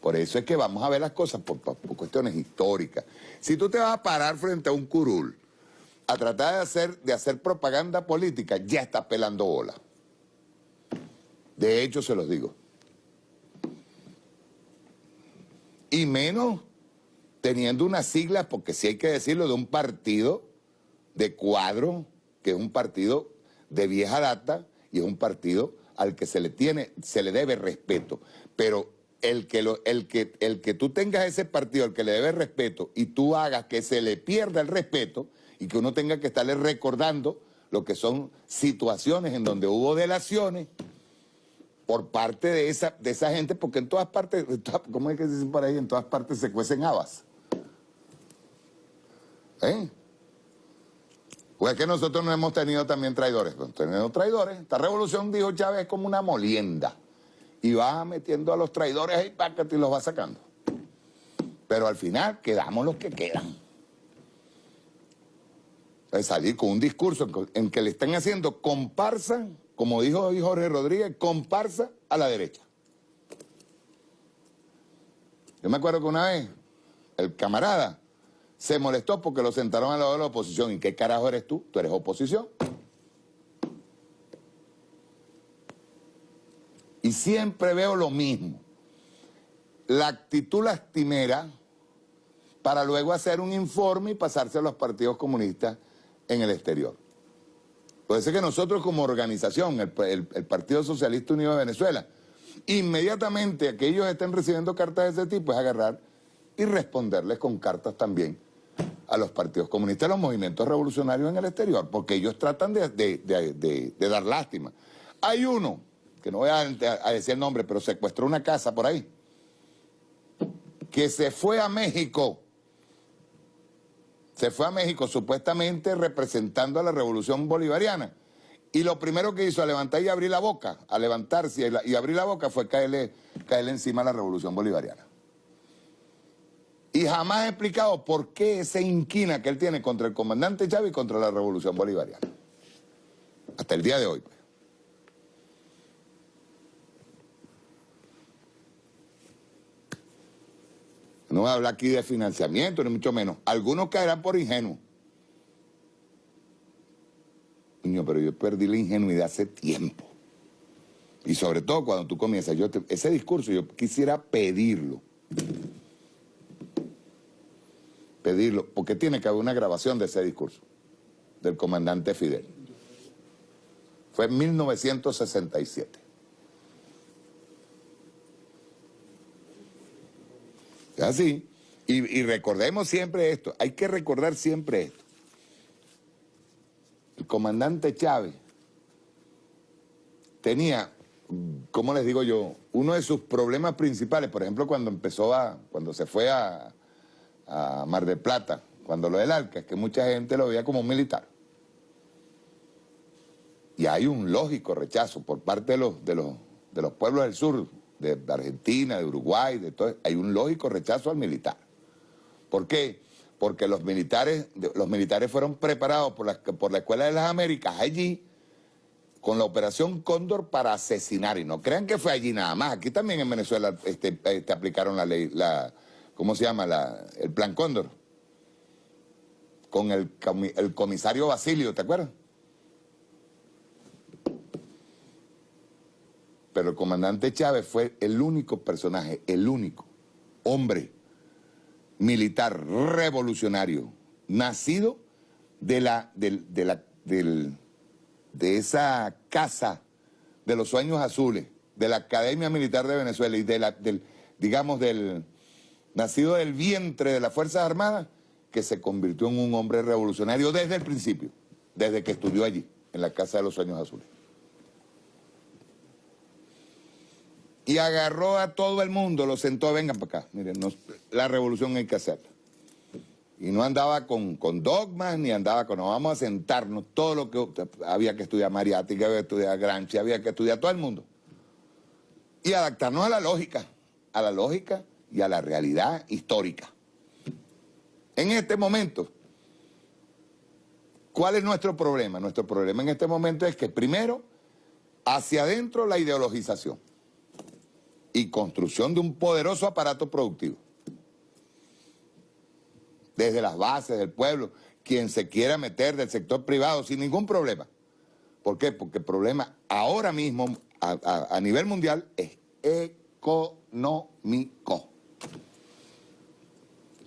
Por eso es que vamos a ver las cosas por, cuestiones históricas. Si tú te vas a parar frente a un curul a tratar de hacer, de hacer propaganda política, ya estás pelando bola. De hecho, se los digo. Y menos teniendo unas siglas, porque si hay que decirlo, de un partido de cuadro que es un partido de vieja data y es un partido al que se le tiene, se le debe respeto. Pero el que, lo, el, que, el que tú tengas ese partido al que le debe respeto y tú hagas que se le pierda el respeto y que uno tenga que estarle recordando lo que son situaciones en donde hubo delaciones por parte de esa, de esa gente, porque en todas partes, ¿cómo es que se dice por ahí? En todas partes se cuecen habas. ¿Eh? Pues es que nosotros no hemos tenido también traidores. Hemos tenido traidores. Esta revolución, dijo Chávez, es como una molienda. Y va metiendo a los traidores ahí, y los va sacando. Pero al final quedamos los que quedan. Es salir con un discurso en que le están haciendo comparsa, como dijo hoy Jorge Rodríguez, comparsa a la derecha. Yo me acuerdo que una vez el camarada se molestó porque lo sentaron al lado de la oposición. ¿Y qué carajo eres tú? Tú eres oposición. Y siempre veo lo mismo. La actitud lastimera para luego hacer un informe y pasarse a los partidos comunistas en el exterior. Puede ser que nosotros como organización, el, Partido Socialista Unido de Venezuela, inmediatamente que ellos estén recibiendo cartas de ese tipo es agarrar y responderles con cartas también a los partidos comunistas, a los movimientos revolucionarios en el exterior, porque ellos tratan de, dar lástima. Hay uno, que no voy a, decir el nombre, pero secuestró una casa por ahí, que se fue a México, se fue a México supuestamente representando a la revolución bolivariana, y lo primero que hizo a levantar y abrir la boca, a levantarse y, abrir la boca fue caerle, caerle encima a la revolución bolivariana. Y jamás he explicado por qué esa inquina que él tiene contra el comandante Chávez y contra la revolución bolivariana. Hasta el día de hoy. Pues. No voy a hablar aquí de financiamiento, ni mucho menos. Algunos caerán por ingenuos. Niño, pero yo perdí la ingenuidad hace tiempo. Y sobre todo cuando tú comienzas, yo ese discurso yo quisiera pedirlo pedirlo, porque tiene que haber una grabación de ese discurso del comandante Fidel. Fue en 1967. Así. Y, y recordemos siempre esto, hay que recordar siempre esto. El comandante Chávez tenía, ¿cómo les digo yo? Uno de sus problemas principales, por ejemplo, cuando empezó a, cuando se fue a, Mar del Plata, cuando lo del Alca, es que mucha gente lo veía como un militar. Y hay un lógico rechazo por parte de los, de los, de los pueblos del sur, de Argentina, de Uruguay, de todo, hay un lógico rechazo al militar. ¿Por qué? Porque los militares, los militares fueron preparados por la, por la Escuela de las Américas allí con la Operación Cóndor para asesinar. Y no crean que fue allí nada más. Aquí también en Venezuela este, este aplicaron la ley, la, ¿cómo se llama? el Plan Cóndor. Con el, comisario Basilio, ¿te acuerdas? pero el comandante Chávez fue el único personaje, el único hombre militar revolucionario nacido de la, de, la, del, de esa casa de los sueños azules, de la Academia Militar de Venezuela y del, digamos, del nacido del vientre de las Fuerzas Armadas, que se convirtió en un hombre revolucionario desde el principio, desde que estudió allí, en la Casa de los Sueños Azules. Y agarró a todo el mundo, lo sentó, vengan para acá, miren, la revolución hay que hacerla. Y no andaba con, con, dogmas, ni andaba con, no, vamos a sentarnos, todo lo que había que estudiar Mariática, había que estudiar Gramsci, había que estudiar todo el mundo. Y adaptarnos a la lógica, a la lógica y a la realidad histórica. En este momento, ¿cuál es nuestro problema? Nuestro problema en este momento es que primero, hacia adentro la ideologización y construcción de un poderoso aparato productivo desde las bases del pueblo, quien se quiera meter del sector privado sin ningún problema. ¿Por qué? Porque el problema ahora mismo a, nivel mundial es económico.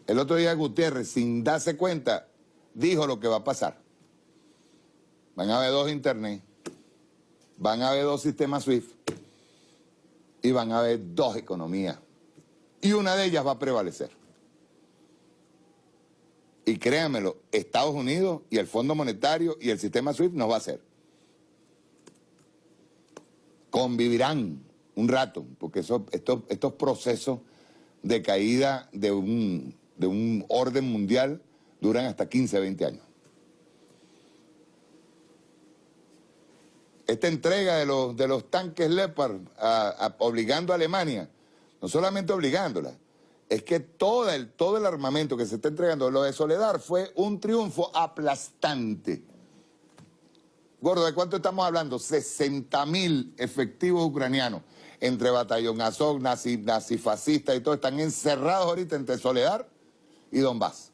El otro día Gutiérrez, sin darse cuenta, dijo lo que va a pasar. Van a haber dos internet, van a haber dos sistemas SWIFT y van a haber dos economías. Y una de ellas va a prevalecer. Y créanmelo, Estados Unidos y el Fondo Monetario y el sistema SWIFT no va a hacer. Convivirán un rato, porque estos, estos procesos de caída de un, de un orden mundial duran hasta 15, 20 años. Esta entrega de los, de los tanques Leopard obligando a Alemania, no solamente obligándola, es que todo el, todo el armamento que se está entregando, lo de Soledad, fue un triunfo aplastante. Gordo, ¿de cuánto estamos hablando? 60 mil efectivos ucranianos entre Batallón Azov, nazi, nazifascistas y todo, están encerrados ahorita entre Soledad y Donbass.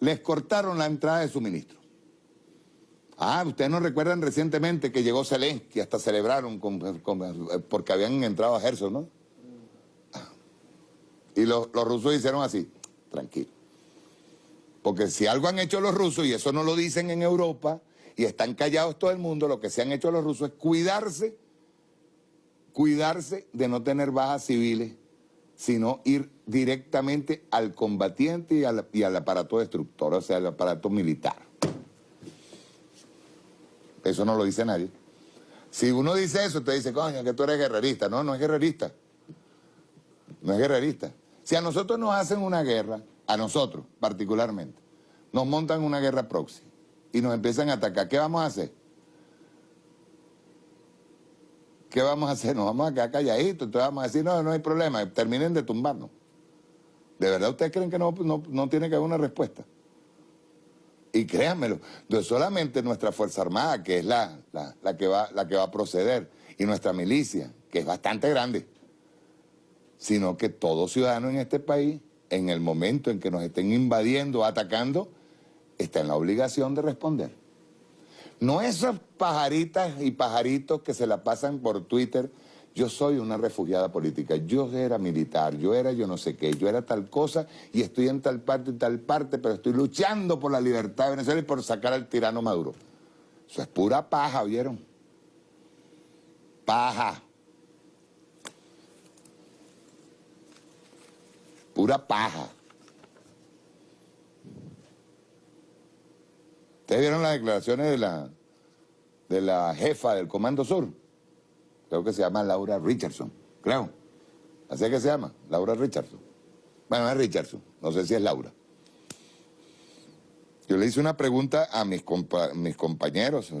Les cortaron la entrada de suministro. Ah, ustedes no recuerdan recientemente que llegó Zelensky, hasta celebraron porque habían entrado a Gerson, ¿no? Y los, los rusos hicieron así, tranquilo. Porque si algo han hecho los rusos, y eso no lo dicen en Europa, y están callados todo el mundo, lo que se han hecho los rusos es cuidarse, cuidarse de no tener bajas civiles, sino ir directamente al combatiente y al, y al aparato destructor, o sea, al aparato militar. Eso no lo dice nadie. Si uno dice eso, usted dice, coño, que tú eres guerrerista. No, no es guerrerista. No es guerrerista. Si a nosotros nos hacen una guerra, a nosotros particularmente, nos montan una guerra proxy y nos empiezan a atacar, ¿qué vamos a hacer? ¿Qué vamos a hacer? Nos vamos a quedar calladitos, entonces vamos a decir, no, no hay problema, terminen de tumbarnos. ¿De verdad ustedes creen que no, no, no tiene que haber una respuesta? Y créanmelo, no es solamente nuestra Fuerza Armada, que es la, la, que va, la que va a proceder, y nuestra milicia, que es bastante grande, sino que todo ciudadano en este país, en el momento en que nos estén invadiendo, atacando, está en la obligación de responder. No esas pajaritas y pajaritos que se la pasan por Twitter yo soy una refugiada política, yo era militar, yo era yo no sé qué, yo era tal cosa y estoy en tal parte y tal parte, pero estoy luchando por la libertad de Venezuela y por sacar al tirano Maduro. Eso es pura paja, ¿vieron? Paja. Pura paja. ¿Ustedes vieron las declaraciones de la, de la jefa del Comando Sur? Creo que se llama Laura Richardson, creo. Así que se llama, Laura Richardson. Bueno, es Richardson, no sé si es Laura. Yo le hice una pregunta a mis, compañeros,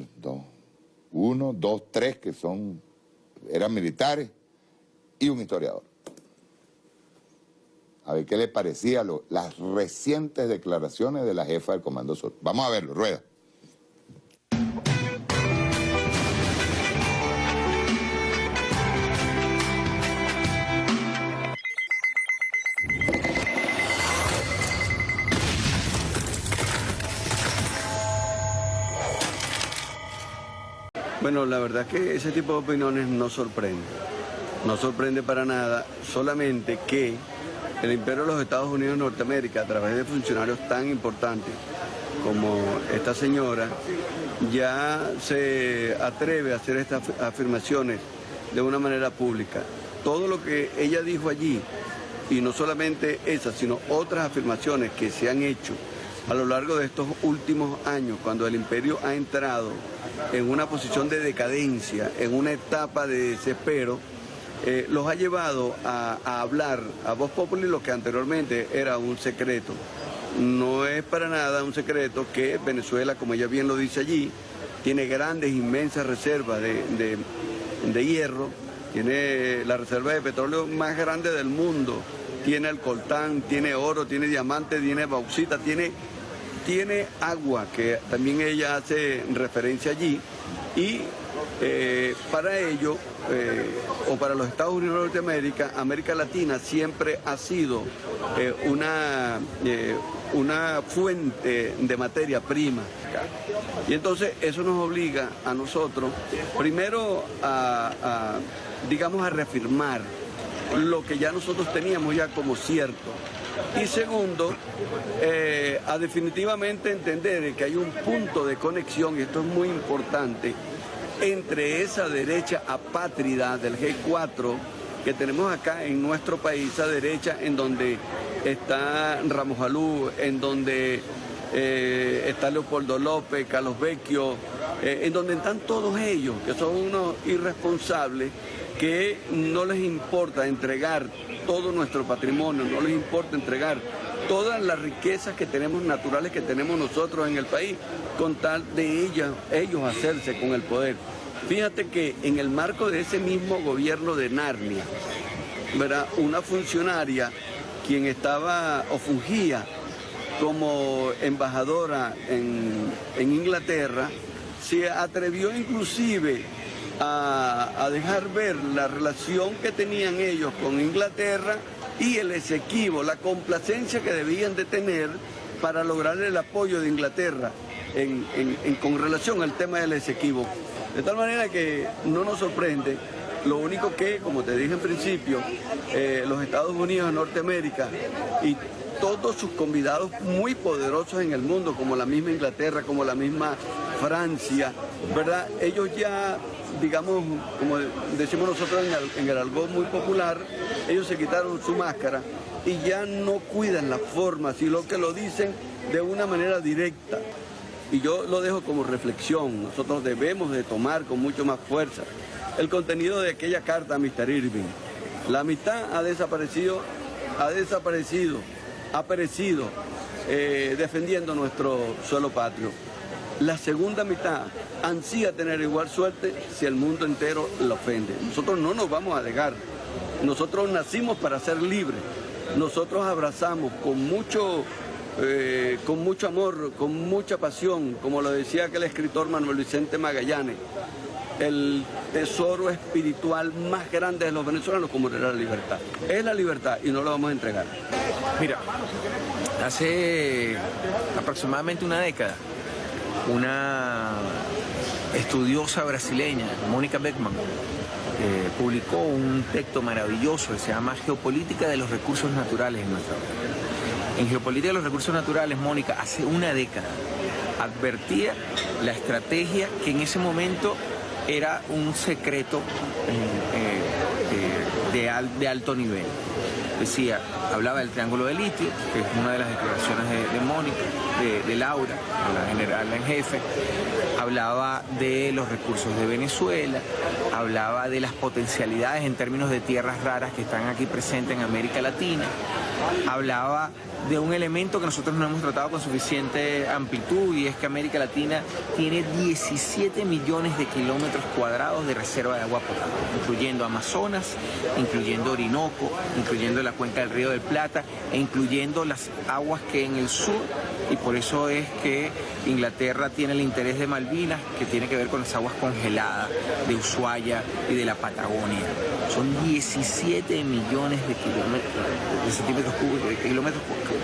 uno, dos, tres, que son, eran militares, y un historiador. A ver qué le parecía las recientes declaraciones de la jefa del Comando Sur. Vamos a verlo, rueda. Bueno, la verdad es que ese tipo de opiniones no sorprende. No sorprende para nada, solamente que el imperio de los Estados Unidos de Norteamérica, a través de funcionarios tan importantes como esta señora, ya se atreve a hacer estas afirmaciones de una manera pública. Todo lo que ella dijo allí, y no solamente esas, sino otras afirmaciones que se han hecho a lo largo de estos últimos años, cuando el imperio ha entrado en una posición de decadencia, en una etapa de desespero, eh, los ha llevado a, hablar a voz popular lo que anteriormente era un secreto. No es para nada un secreto que Venezuela, como ella bien lo dice allí, tiene grandes, inmensas reservas de, de- de hierro, tiene la reserva de petróleo más grande del mundo, tiene el coltán, tiene oro, tiene diamante, tiene bauxita, tiene, tiene agua, que también ella hace referencia allí, y eh, para ello, eh, o para los Estados Unidos de Norteamérica, América Latina siempre ha sido eh, una, una fuente de materia prima. Y entonces eso nos obliga a nosotros, primero a, a, digamos, a reafirmar lo que ya nosotros teníamos ya como cierto. Y segundo, eh, a definitivamente entender que hay un punto de conexión, y esto es muy importante, entre esa derecha apátrida del G4 que tenemos acá en nuestro país, esa derecha en donde está Ramos Alú, en donde eh, está Leopoldo López, Carlos Vecchio, eh, en donde están todos ellos, que son unos irresponsables que no les importa entregar todo nuestro patrimonio, no les importa entregar todas las riquezas que tenemos naturales que tenemos nosotros en el país, con tal de ellas, ellos hacerse con el poder. Fíjate que en el marco de ese mismo gobierno de Narnia, una funcionaria quien estaba o fungía como embajadora en, en Inglaterra, se atrevió inclusive a, dejar ver la relación que tenían ellos con Inglaterra y el Esequibo, la complacencia que debían de tener para lograr el apoyo de Inglaterra en- con relación al tema del Esequibo. De tal manera que no nos sorprende, lo único que, como te dije en principio, eh, los Estados Unidos de Norteamérica y todos sus convidados muy poderosos en el mundo, como la misma Inglaterra, como la misma Francia, ¿verdad? Ellos ya, digamos, como decimos nosotros en el, en muy popular, ellos se quitaron su máscara y ya no cuidan la forma, sino que lo dicen de una manera directa. Y yo lo dejo como reflexión, nosotros debemos de tomar con mucho más fuerza el contenido de aquella carta a Mr. Irving. La mitad ha desaparecido, ha desaparecido, ha perecido eh, defendiendo nuestro suelo patrio. La segunda mitad ansía tener igual suerte si el mundo entero la ofende. Nosotros no nos vamos a dejar. Nosotros nacimos para ser libres. Nosotros abrazamos con mucho, eh, con mucho amor, con mucha pasión, como lo decía aquel escritor Manuel Vicente Magallanes, el tesoro espiritual más grande de los venezolanos como era la libertad. Es la libertad y no lo vamos a entregar. Mira, hace aproximadamente una década, una estudiosa brasileña, Mónica Beckman, eh, publicó un texto maravilloso que se llama Geopolítica de los Recursos Naturales en nuestra vida. En Geopolítica de los Recursos Naturales, Mónica, hace una década, advertía la estrategia que en ese momento era un secreto eh, eh, de, de de alto nivel. Decía, hablaba del triángulo de litio, que es una de las declaraciones de, de Mónica, de, de Laura, la general en jefe, hablaba de los recursos de Venezuela, hablaba de las potencialidades en términos de tierras raras que están aquí presentes en América Latina, hablaba de un elemento que nosotros no hemos tratado con suficiente amplitud y es que América Latina tiene 17 millones de kilómetros cuadrados de reserva de agua potable, incluyendo Amazonas, incluyendo Orinoco, incluyendo la cuenca del Río Plata e incluyendo las aguas que en el sur y por eso es que Inglaterra tiene el interés de Malvinas que tiene que ver con las aguas congeladas de Ushuaia y de la Patagonia. Son 17 millones de kilómetros, centímetros cúbicos, de kilómetros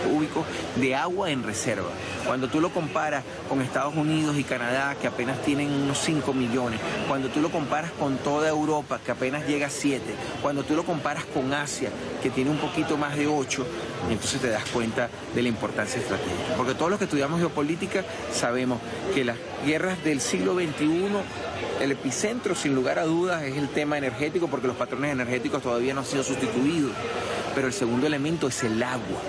cúbicos de agua en reserva. Cuando tú lo comparas con Estados Unidos y Canadá, que apenas tienen unos 5 millones, cuando tú lo comparas con toda Europa, que apenas llega a 7, cuando tú lo comparas con Asia, que tiene un poquito más de 8, entonces te das cuenta de la importancia estratégica. Porque todos los que estudiamos geopolítica sabemos que las guerras del siglo XXI el epicentro, sin lugar a dudas, es el tema energético, porque los patrones energéticos todavía no han sido sustituidos. Pero el segundo elemento es el agua.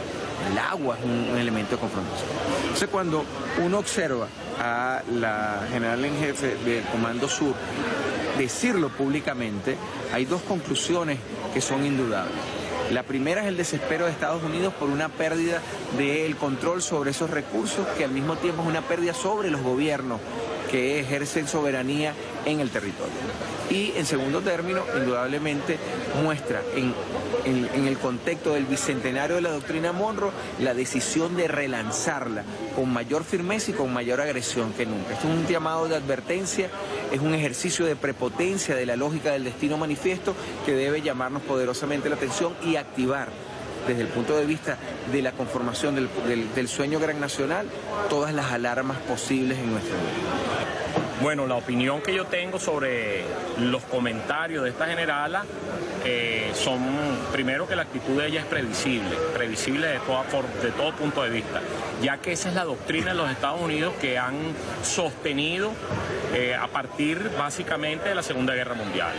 El agua es un, elemento de confrontación. Entonces, cuando uno observa a la general en jefe del Comando Sur decirlo públicamente, hay dos conclusiones que son indudables. La primera es el desespero de Estados Unidos por una pérdida del control sobre esos recursos, que al mismo tiempo es una pérdida sobre los gobiernos que ejercen soberanía en el territorio. Y en segundo término, indudablemente muestra en, en- el contexto del bicentenario de la doctrina Monroe la decisión de relanzarla con mayor firmeza y con mayor agresión que nunca. Esto es un llamado de advertencia, es un ejercicio de prepotencia de la lógica del destino manifiesto que debe llamarnos poderosamente la atención y activar desde el punto de vista de la conformación del, del- del sueño gran nacional, todas las alarmas posibles en nuestro mundo. Bueno, la opinión que yo tengo sobre los comentarios de esta generala eh, son, primero que la actitud de ella es previsible, previsible de, todo punto de vista, ya que esa es la doctrina de los Estados Unidos que han sostenido eh, a partir básicamente de la Segunda Guerra Mundial.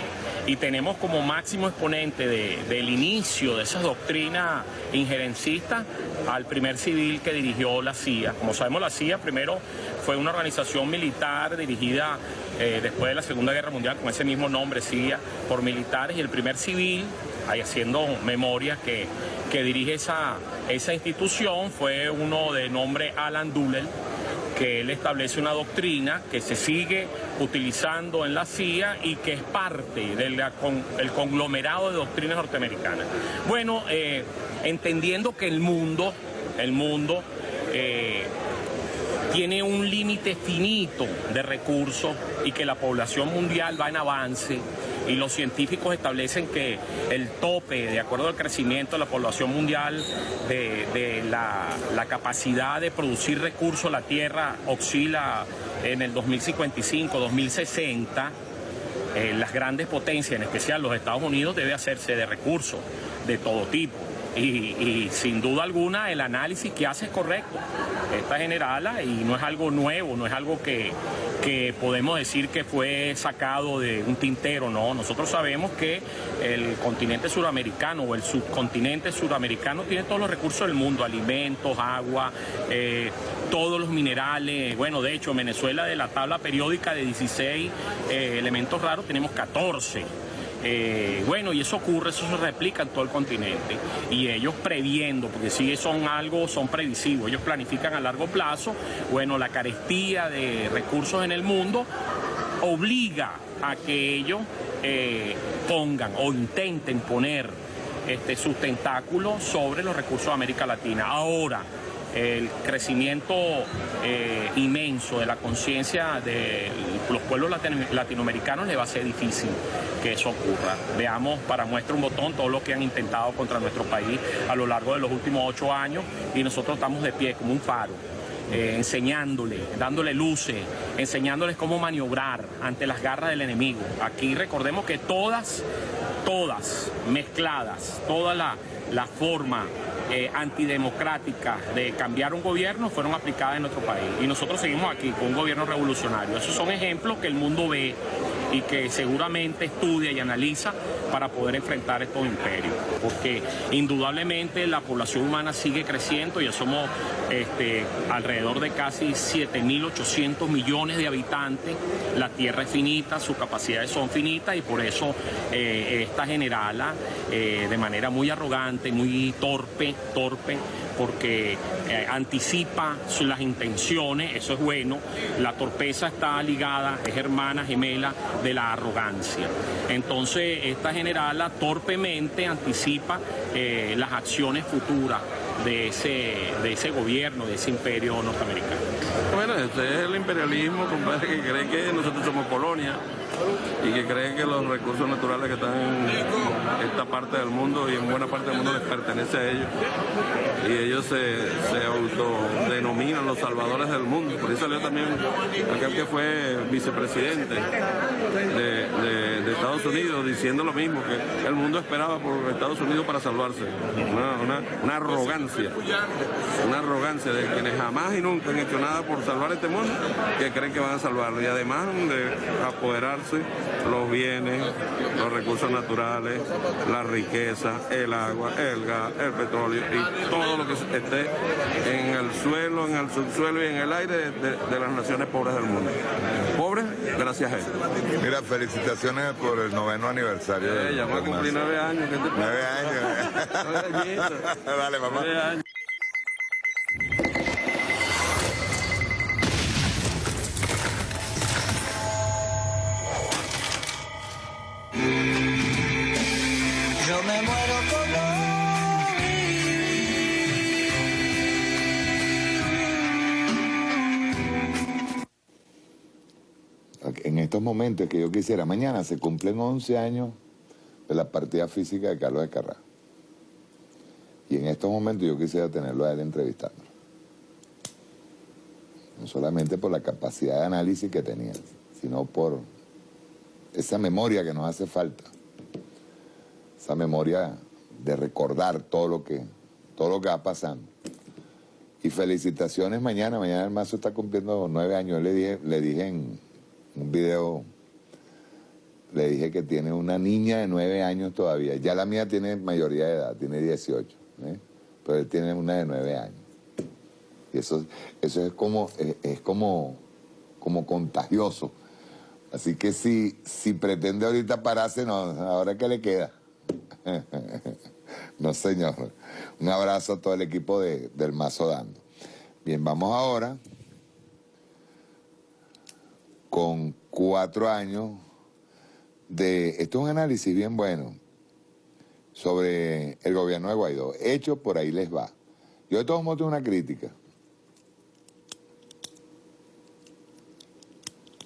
Y tenemos como máximo exponente de- del inicio de esas doctrinas injerencistas al primer civil que dirigió la CIA. Como sabemos, la CIA primero fue una organización militar dirigida eh, después de la Segunda Guerra Mundial con ese mismo nombre, CIA, por militares, y el primer civil, ahí haciendo memoria, que, que dirige esa, esa institución fue uno de nombre Alan Dulles, que él establece una doctrina que se sigue utilizando en la CIA y que es parte del conglomerado de doctrinas norteamericanas. Bueno, eh, entendiendo que el mundo, el mundo eh, tiene un límite finito de recursos y que la población mundial va en avance y los científicos establecen que el tope, de acuerdo al crecimiento de la población mundial, de, la capacidad de producir recursos, la Tierra oscila en el 2055, 2060, eh, las grandes potencias, en especial los Estados Unidos, debe hacerse de recursos de todo tipo. Y, sin duda alguna el análisis que hace es correcto. Esta generala y no es algo nuevo, no es algo que, que podemos decir que fue sacado de un tintero, no. Nosotros sabemos que el continente suramericano o el subcontinente suramericano tiene todos los recursos del mundo, alimentos, agua, eh, todos los minerales. Bueno, de hecho, en Venezuela de la tabla periódica de 16 eh, elementos raros tenemos 14. Eh, bueno, y eso ocurre, eso se replica en todo el continente. Y ellos previendo, porque si son algo, son previsivos, ellos planifican a largo plazo. Bueno, la carestía de recursos en el mundo obliga a que ellos eh, pongan o intenten poner este, sus tentáculos sobre los recursos de América Latina. Ahora, el crecimiento eh, inmenso de la conciencia de los pueblos latino- latinoamericanos le va a ser difícil que eso ocurra. Veamos para muestra un botón todo lo que han intentado contra nuestro país a lo largo de los últimos ocho años y nosotros estamos de pie como un faro. eh, enseñándole, dándole luces, enseñándoles cómo maniobrar ante las garras del enemigo. Aquí recordemos que todas, todas mezcladas, toda la, la forma eh, antidemocrática de cambiar un gobierno fueron aplicadas en nuestro país. Y nosotros seguimos aquí con un gobierno revolucionario. Esos son ejemplos que el mundo ve y que seguramente estudia y analiza para poder enfrentar estos imperios. Porque indudablemente la población humana sigue creciendo, ya somos este, alrededor de casi 7.800 millones de habitantes. La tierra es finita, sus capacidades son finitas y por eso eh, esta generala, eh, de manera muy arrogante, muy torpe, torpe, porque eh, anticipa las intenciones, eso es bueno. La torpeza está ligada, es hermana gemela de la arrogancia. Entonces, esta generala torpemente anticipa eh, las acciones futuras de ese, de ese gobierno, de ese imperio norteamericano. Bueno, este es el imperialismo, compadre, que cree que nosotros somos colonia. Y que cree que los recursos naturales que están en esta parte del mundo y en buena parte del mundo les pertenece a ellos. Y ellos se, se autodenominan los salvadores del mundo. Por eso salió también aquel que fue vicepresidente de, Estados Unidos diciendo lo mismo, que el mundo esperaba por Estados Unidos para salvarse. Una, una arrogancia, una arrogancia de quienes jamás y nunca han hecho nada por salvar este mundo, que creen que van a salvarlo. Y además de apoderarse los bienes, los recursos naturales, la riqueza, el agua, el gas, el petróleo y todo lo que esté en el suelo, en el subsuelo y en el aire de, las naciones pobres del mundo. Pobres gracias a él. Mira, felicitaciones por el noveno aniversario. Eh, ya va a cumplir nueve años. Nueve años. Dale, mamá. Nueve años. En estos momentos que yo quisiera, mañana se cumplen 11 años de la partida física de Carlos de Carrá. Y en estos momentos yo quisiera tenerlo a él entrevistándolo. No solamente por la capacidad de análisis que tenía, sino por esa memoria que nos hace falta. Esa memoria de recordar todo lo que, todo lo que va pasando. Y felicitaciones mañana, mañana el mazo está cumpliendo nueve años. le dije, le dije en, un video, le dije que tiene una niña de nueve años todavía. Ya la mía tiene mayoría de edad, tiene 18, ¿eh? pero él tiene una de nueve años. Y eso, eso es como, es, como, como contagioso. Así que si, si pretende ahorita pararse, no, ahora que le queda. no, señor. Un abrazo a todo el equipo de, del Mazo Dando. Bien, vamos ahora con cuatro años de... Esto es un análisis bien bueno sobre el gobierno de Guaidó. Hecho por ahí les va. Yo de todos modos tengo una crítica.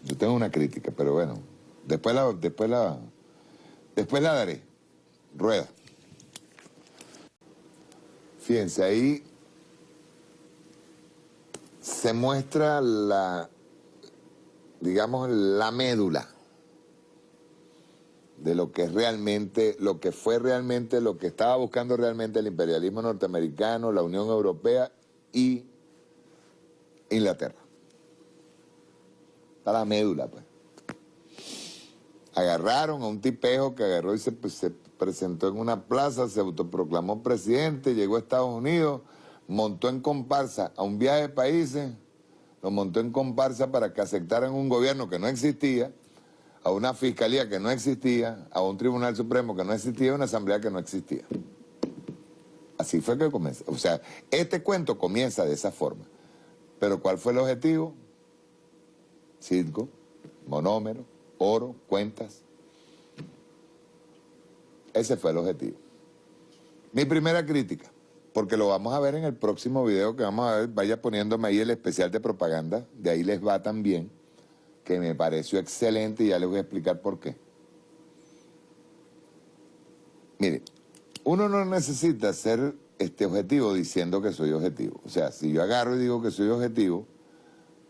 Yo tengo una crítica, pero bueno, después la, después la, después la daré. Rueda. Fíjense, ahí se muestra la digamos, la médula de lo que es realmente, lo que fue realmente, lo que estaba buscando realmente el imperialismo norteamericano, la Unión Europea y Inglaterra. Está la médula, pues. Agarraron a un tipejo que agarró y se, se presentó en una plaza, se autoproclamó presidente, llegó a Estados Unidos, montó en comparsa a un viaje de países lo montó en comparsa para que aceptaran un gobierno que no existía, a una fiscalía que no existía, a un tribunal supremo que no existía, a una asamblea que no existía. Así fue que comenzó. O sea, este cuento comienza de esa forma. Pero ¿cuál fue el objetivo? Circo, monómero, oro, cuentas. Ese fue el objetivo. Mi primera crítica porque lo vamos a ver en el próximo video que vamos a ver, vaya poniéndome ahí el especial de propaganda, de ahí les va también, que me pareció excelente y ya les voy a explicar por qué. Mire, uno no necesita ser este objetivo diciendo que soy objetivo. O sea, si yo agarro y digo que soy objetivo,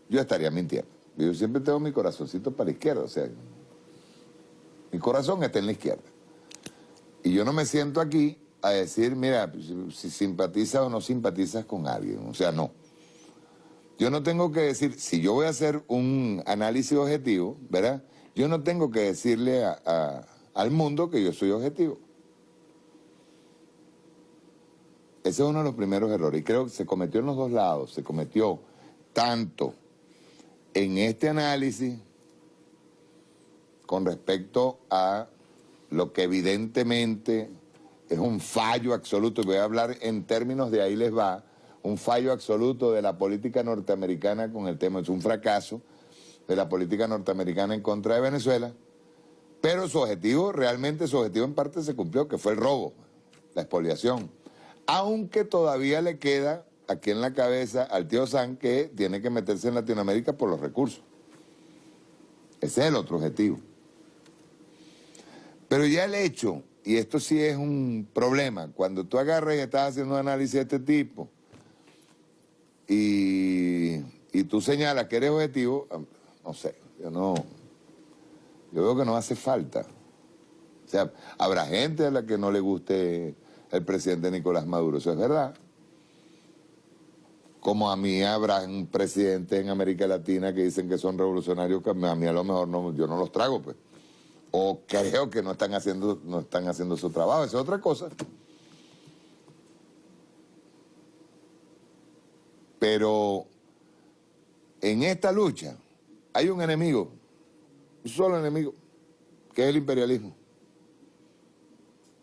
yo estaría mintiendo. Yo siempre tengo mi corazoncito para la izquierda, o sea, mi corazón está en la izquierda. Y yo no me siento aquí a decir, mira, si simpatizas o no simpatizas con alguien. O sea, no. Yo no tengo que decir, si yo voy a hacer un análisis objetivo, ¿verdad? Yo no tengo que decirle al mundo que yo soy objetivo. Ese es uno de los primeros errores. Y creo que se cometió en los dos lados. Se cometió tanto en este análisis con respecto a lo que evidentemente es un fallo absoluto, voy a hablar en términos de ahí les va, un fallo absoluto de la política norteamericana con el tema, es un fracaso de la política norteamericana en contra de Venezuela, pero su objetivo, realmente su objetivo en parte se cumplió, que fue el robo, la expoliación, aunque todavía le queda aquí en la cabeza al tío San que tiene que meterse en Latinoamérica por los recursos. Ese es el otro objetivo. Pero ya el hecho, y esto sí es un problema, cuando tú agarras y estás haciendo un análisis de este tipo y, tú señalas que eres objetivo, no sé, yo no, yo veo que no hace falta. O sea, habrá gente a la que no le guste el presidente Nicolás Maduro, eso es verdad. Como a mí habrá un presidente en América Latina que dicen que son revolucionarios, que a mí a lo mejor no, yo no los trago, pues. O creo que no están haciendo, no están haciendo su trabajo, esa es otra cosa. Pero en esta lucha hay un enemigo, un solo enemigo, que es el imperialismo.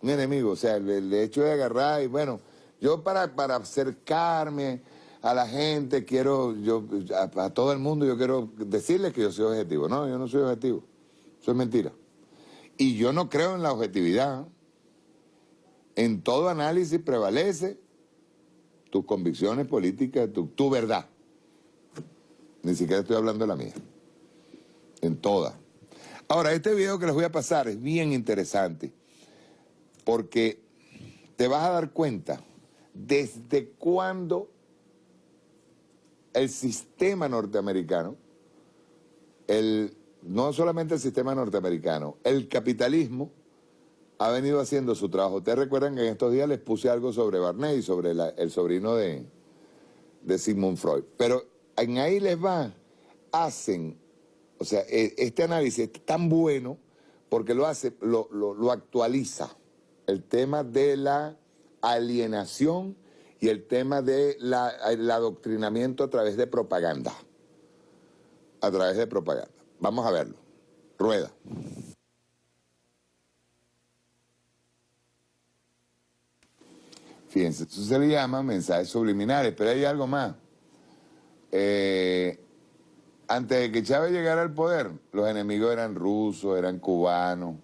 Un enemigo, o sea, el, hecho de agarrar y bueno, yo para, para acercarme a la gente quiero, yo a, todo el mundo yo quiero decirles que yo soy objetivo. No, yo no soy objetivo, eso es mentira. Y yo no creo en la objetividad. En todo análisis prevalece tus convicciones políticas, tu, tu verdad. Ni siquiera estoy hablando de la mía. En todas. Ahora, este video que les voy a pasar es bien interesante porque te vas a dar cuenta desde cuándo el sistema norteamericano, el, no solamente el sistema norteamericano, el capitalismo ha venido haciendo su trabajo. Ustedes recuerdan que en estos días les puse algo sobre Barney, sobre el sobrino de, de Sigmund Freud. Pero en ahí les va, hacen, o sea, e, este análisis es tan bueno porque lo hace, lo, lo, actualiza. El tema de la alienación y el tema del de adoctrinamiento a través de propaganda. A través de propaganda. Vamos a verlo. Rueda. Fíjense, eso se le llama mensajes subliminales, pero hay algo más. Eh, antes de que Chávez llegara al poder, los enemigos eran rusos, eran cubanos,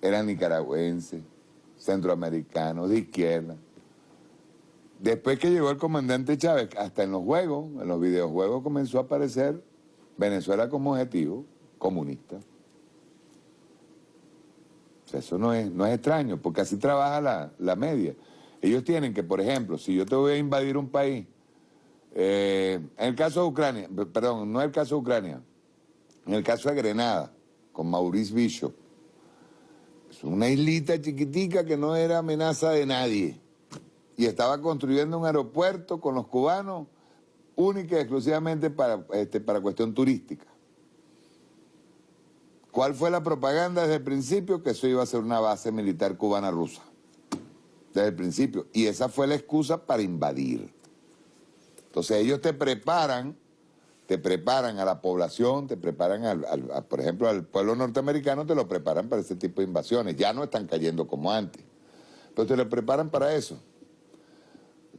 eran nicaragüenses, centroamericanos, de izquierda. Después que llegó el comandante Chávez, hasta en los juegos, en los videojuegos comenzó a aparecer Venezuela como objetivo comunista. O sea, eso no es, no es extraño, porque así trabaja la, la media. Ellos tienen que, por ejemplo, si yo te voy a invadir un país, eh, en el caso de Ucrania, perdón, no es el caso de Ucrania, en el caso de Grenada, con Maurice Bishop, es una islita chiquitica que no era amenaza de nadie y estaba construyendo un aeropuerto con los cubanos única y exclusivamente para, este, para cuestión turística. ¿Cuál fue la propaganda desde el principio? Que eso iba a ser una base militar cubana rusa desde el principio. Y esa fue la excusa para invadir. Entonces ellos te preparan, te preparan a la población, te preparan, al, por ejemplo, al pueblo norteamericano, te lo preparan para ese tipo de invasiones. Ya no están cayendo como antes, pero te lo preparan para eso.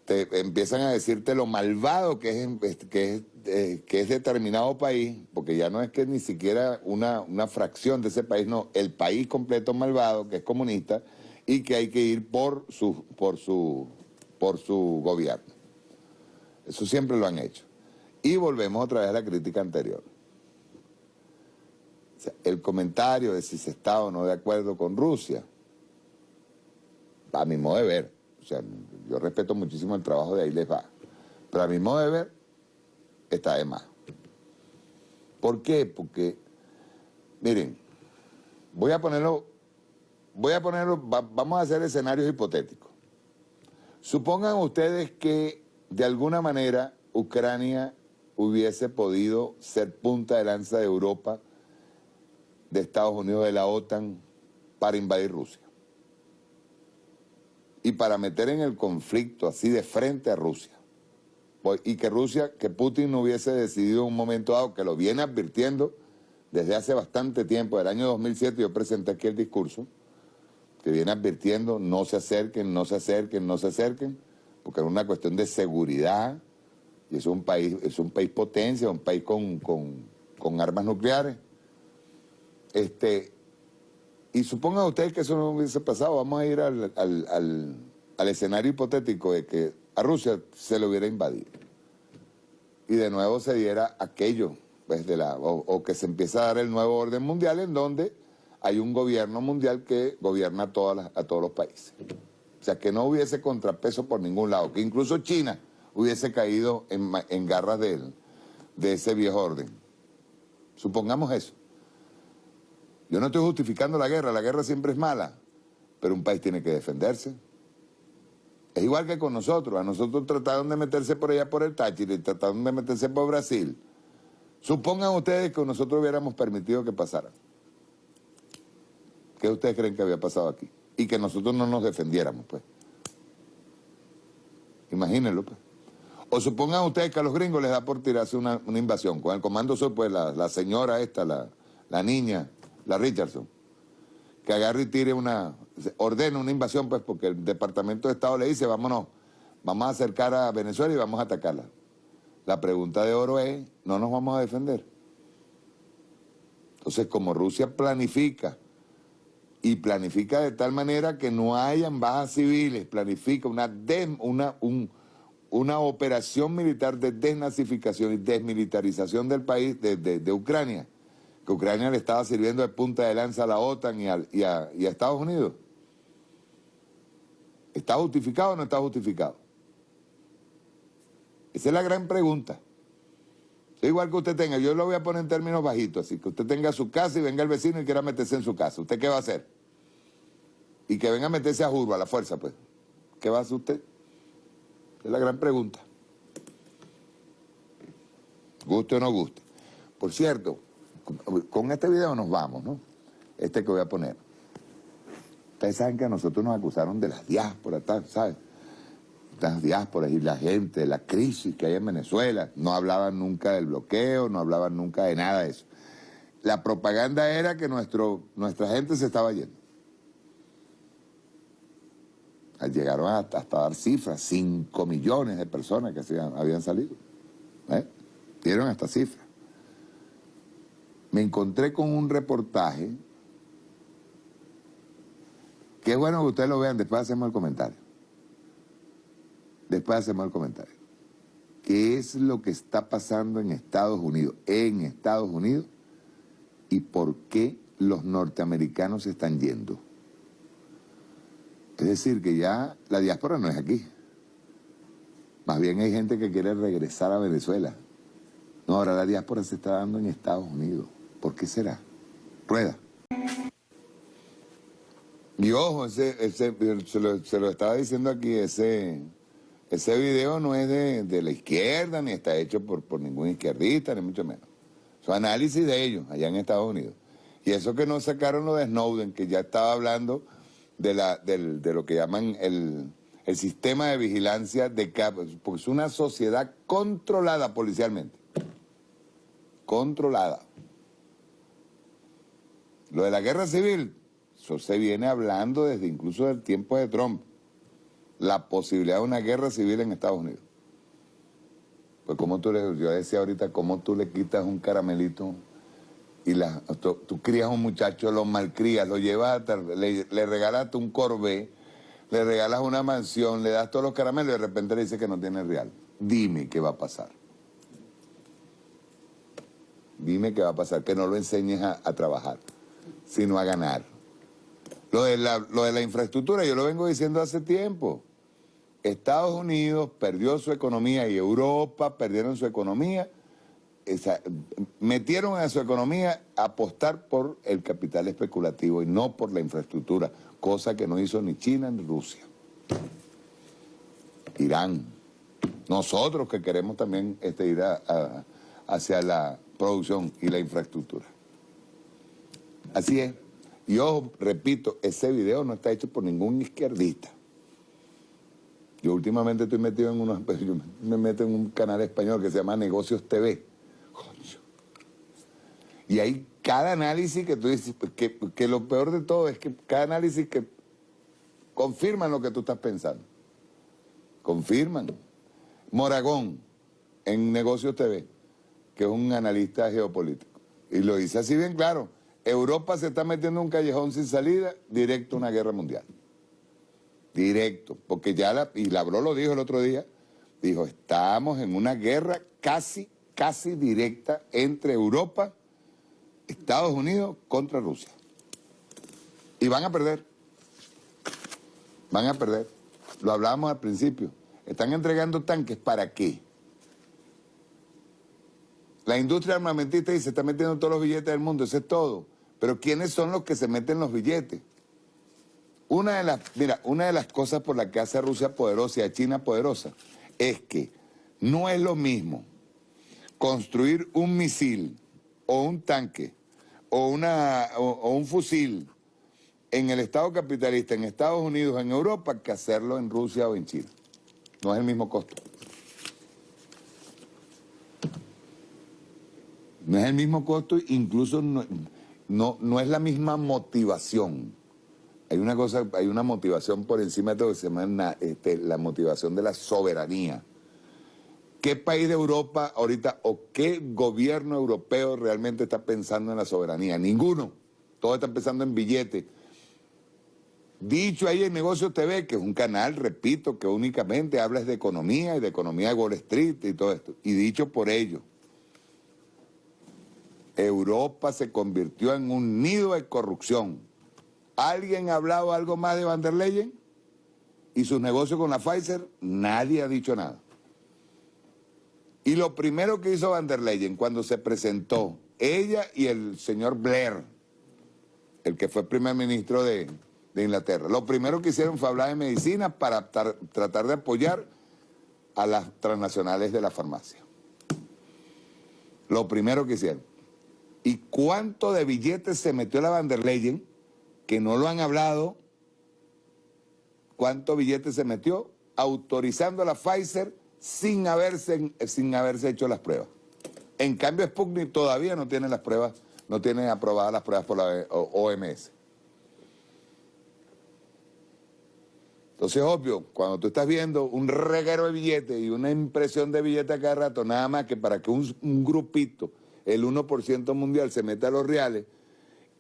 Te empiezan a decirte lo malvado que es, que es, eh, que es determinado país, porque ya no es que ni siquiera una, una fracción de ese país, no, el país completo malvado, que es comunista, y que hay que ir por su, por su, por su gobierno. Eso siempre lo han hecho. Y volvemos otra vez a la crítica anterior. el comentario de si se está o no de acuerdo con Rusia, a mi modo de ver, o sea, yo respeto muchísimo el trabajo de ahí les va, pero a mi modo de ver, está de más. ¿Por qué? Porque, miren, voy a ponerlo voy a ponerlo, vamos a hacer escenarios hipotéticos. Supongan ustedes que de alguna manera Ucrania hubiese podido ser punta de lanza de Europa, de Estados Unidos, de la OTAN, para invadir Rusia. Y para meter en el conflicto así de frente a Rusia. Y que Rusia, que Putin no hubiese decidido en un momento dado, que lo viene advirtiendo desde hace bastante tiempo, del año 2007 yo presenté aquí el discurso, que viene advirtiendo, no se acerquen, no se acerquen, no se acerquen, porque es una cuestión de seguridad, y es un país, es un país potencia, un país con, armas nucleares. Este, y supongan ustedes que eso no hubiese pasado, vamos a ir al, escenario hipotético de que a Rusia se lo hubiera invadido. Y de nuevo se diera aquello, pues, de la, o, que se empieza a dar el nuevo orden mundial en donde hay un gobierno mundial que gobierna a, todas las- a todos los países. O sea, que no hubiese contrapeso por ningún lado, que incluso China hubiese caído en, en garras de, de ese viejo orden. Supongamos eso. Yo no estoy justificando la guerra, la guerra siempre es mala, pero un país tiene que defenderse. Es igual que con nosotros, a nosotros trataron de meterse por allá por el Táchira y trataron de meterse por Brasil. Supongan ustedes que nosotros hubiéramos permitido que pasara. ¿Qué ustedes creen que había pasado aquí? Y que nosotros no nos defendiéramos, pues. Imagínenlo, pues. O supongan ustedes que a los gringos les da por tirarse una, invasión. Con el Comando Sur, pues la, señora esta, la niña, la Richardson, que agarre y tire una, ordena una invasión, pues porque el Departamento de Estado le dice, vámonos, vamos a acercar a Venezuela y vamos a atacarla. La pregunta de oro es, ¿no nos vamos a defender? Entonces, como Rusia planifica, y planifica de tal manera que no hayan bajas civiles, planifica una, des- una, un- una operación militar de desnazificación y desmilitarización del país, de, de- de Ucrania, que Ucrania le estaba sirviendo de punta de lanza a la OTAN y, a, a Estados Unidos. ¿Está justificado o no está justificado? Esa es la gran pregunta. Igual que usted tenga, yo lo voy a poner en términos bajitos, así que usted tenga su casa y venga el vecino y quiera meterse en su casa. ¿Usted qué va a hacer? Y que venga a meterse a jurbo, a la fuerza, pues. ¿Qué va a hacer usted? Es la gran pregunta. Guste o no guste. Por cierto, con- este video nos vamos, ¿no? Este que voy a poner. Ustedes saben que a nosotros nos acusaron de las diásporas, ¿sabes? Las diásporas y la gente, la crisis que hay en Venezuela. No hablaban nunca del bloqueo, no hablaban nunca de nada de eso. La propaganda era que nuestro, nuestra gente se estaba yendo. Llegaron hasta, dar cifras, 5 millones de personas que se habían, habían salido. ¿eh? Dieron hasta cifras. Me encontré con un reportaje que es bueno que ustedes lo vean, después hacemos el comentario. Después hacemos el comentario. ¿Qué es lo que está pasando en Estados Unidos? En Estados Unidos y por qué los norteamericanos se están yendo. Es decir, que ya la diáspora no es aquí. Más bien hay gente que quiere regresar a Venezuela. No, ahora la diáspora se está dando en Estados Unidos. ¿Por qué será? Rueda. Y ojo, se, lo, se lo estaba diciendo aquí, ese, ese video no es de, de la izquierda, ni está hecho por, por ningún izquierdista, ni mucho menos. Es un análisis de ellos, allá en Estados Unidos. Y eso que no sacaron lo de Snowden, que ya estaba hablando de, la, del- de lo que llaman el, el sistema de vigilancia de cap- porque es una sociedad controlada policialmente. Controlada. Lo de la guerra civil, eso se viene hablando desde incluso del tiempo de Trump. La posibilidad de una guerra civil en Estados Unidos. Pues como tú le, yo decía ahorita, cómo tú le quitas un caramelito y la, tú, crías a un muchacho, lo malcrías, lo llevas, hasta- le, le regalaste un Corvée, le regalas una mansión, le das todos los caramelos y de repente le dices que no tiene real. Dime qué va a pasar. Dime qué va a pasar, que no lo enseñes a, a trabajar, sino a ganar. Lo de, la, lo de la infraestructura, yo lo vengo diciendo hace tiempo. Estados Unidos perdió su economía y Europa perdieron su economía. Metieron a su economía a apostar por el capital especulativo y no por la infraestructura, cosa que no hizo ni China ni Rusia. Irán. Nosotros que queremos también este, ir hacia la producción y la infraestructura. Así es. Y ojo, repito, ese video no está hecho por ningún izquierdista. Yo últimamente estoy metido en unos, yo me meto en un canal español que se llama Negocios TV. Coño. Y hay cada análisis que tú dices, pues, que, que lo peor de todo es que cada análisis que confirman lo que tú estás pensando. Confirman. Moragón, en Negocios TV, que es un analista geopolítico. Y lo dice así bien claro. Europa se está metiendo en un callejón sin salida, directo a una guerra mundial. Directo. Porque ya, la, y Lavró lo dijo el otro día, dijo, estamos en una guerra casi, casi directa entre Europa, Estados Unidos contra Rusia. Y van a perder. Van a perder. Lo hablábamos al principio. Están entregando tanques para qué? La industria armamentista dice, se está metiendo todos los billetes del mundo, eso es todo. Pero ¿quiénes son los que se meten los billetes? Una de las, mira, una de las cosas por las que hace a Rusia poderosa y a China poderosa es que no es lo mismo construir un misil o un tanque o, una, o, o un fusil en el Estado capitalista, en Estados Unidos, en Europa, que hacerlo en Rusia o en China. No es el mismo costo. No es el mismo costo, incluso no, no, no es la misma motivación. Hay una cosa, hay una motivación por encima de todo que se llama este, la motivación de la soberanía. ¿Qué país de Europa ahorita o qué gobierno europeo realmente está pensando en la soberanía? Ninguno. Todos están pensando en billetes. Dicho ahí en Negocios TV, que es un canal, repito, que únicamente habla de economía y de economía de Wall Street y todo esto. Y dicho por ellos, Europa se convirtió en un nido de corrupción. ¿Alguien ha hablado algo más de Van der Leyen? ¿Y sus negocios con la Pfizer? Nadie ha dicho nada. Y lo primero que hizo Van der Leyen cuando se presentó, ella y el señor Blair, el que fue primer ministro de, de Inglaterra, lo primero que hicieron fue hablar de medicina para tar- tratar de apoyar a las transnacionales de la farmacia. Lo primero que hicieron. ¿Y cuánto de billetes se metió la Van der Leyen? Que no lo han hablado. ¿Cuánto billetes se metió? Autorizando a la Pfizer sin haberse, sin haberse hecho las pruebas. En cambio, Sputnik todavía no tiene las pruebas, no tiene aprobadas las pruebas por la OMS. Entonces, obvio, cuando tú estás viendo un reguero de billetes y una impresión de billetes cada rato, nada más que para que un grupito, el 1% mundial, se meta a los reales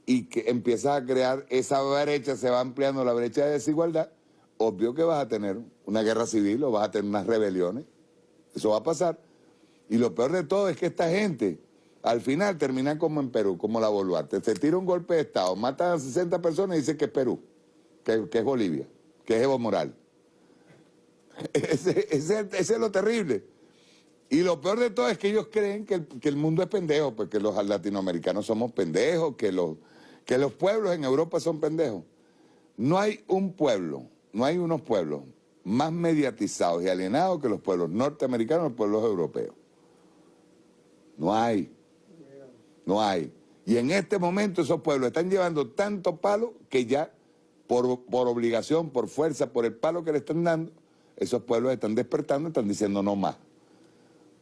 y que empiezas a crear esa brecha, se va ampliando la brecha de desigualdad, obvio que vas a tener una guerra civil o vas a tener unas rebeliones. Eso va a pasar. Y lo peor de todo es que esta gente, al final, termina como en Perú, como la Boluarte. Se tira un golpe de Estado, matan a 60 personas y dice que es Perú, que, es Bolivia, que es Evo Morales. Ese- ese es lo terrible. Y lo peor de todo es que ellos creen que el, mundo es pendejo, porque los latinoamericanos somos pendejos, que los, que los pueblos en Europa son pendejos. No hay un pueblo, no hay unos pueblos más mediatizados y alienados que los pueblos norteamericanos los pueblos europeos. No hay. No hay. Y en este momento esos pueblos están llevando tanto palo que ya, por, por obligación, por fuerza, por el palo que le están dando, esos pueblos están despertando están diciendo no más.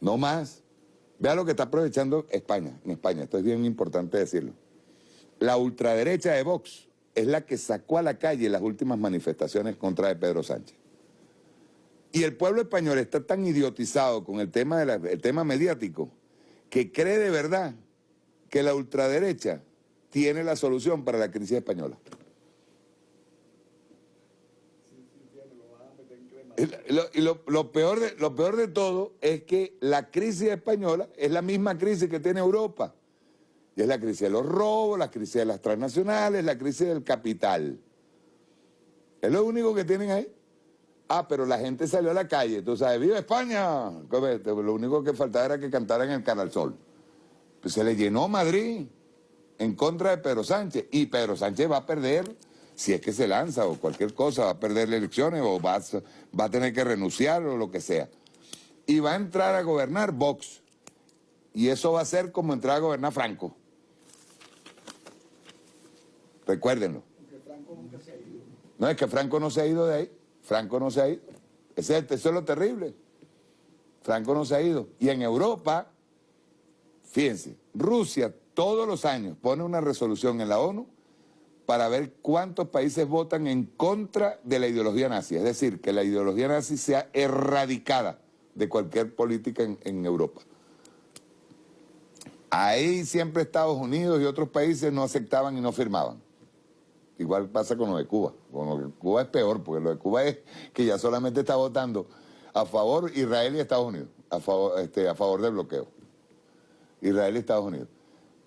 No más. Vea lo que está aprovechando España, en España, esto es bien importante decirlo. La ultraderecha de Vox es la que sacó a la calle las últimas manifestaciones contra de Pedro Sánchez. Y el pueblo español está tan idiotizado con el tema, el tema mediático que cree de verdad que la ultraderecha tiene la solución para la crisis española. Y lo- lo peor de, lo peor de todo es que la crisis española es la misma crisis que tiene Europa. Y es la crisis de los robos, la crisis de las transnacionales, la crisis del capital. Es lo único que tienen ahí. Ah, pero la gente salió a la calle, tú sabes, ¡viva España! Lo único que faltaba era que cantaran el Canal Sol. Pues se le llenó Madrid en contra de Pedro Sánchez. Y Pedro Sánchez va a perder, si es que se lanza o cualquier cosa, va a perder las elecciones o va a, tener que renunciar o lo que sea. Y va a entrar a gobernar Vox. Y eso va a ser como entrar a gobernar Franco. Recuérdenlo. No es que Franco no se ha ido de ahí. Franco no se ha ido. Es- eso es lo terrible. Franco no se ha ido. Y en Europa, fíjense, Rusia todos los años pone una resolución en la ONU para ver cuántos países votan en contra de la ideología nazi. Es decir, que la ideología nazi sea erradicada de cualquier política en, Europa. Ahí siempre Estados Unidos y otros países no aceptaban y no firmaban. Igual pasa con lo de Cuba. Con lo de Cuba es peor, porque lo de Cuba es que ya solamente está votando a favor Israel y Estados Unidos, a favor, este, a favor del bloqueo. Israel y Estados Unidos.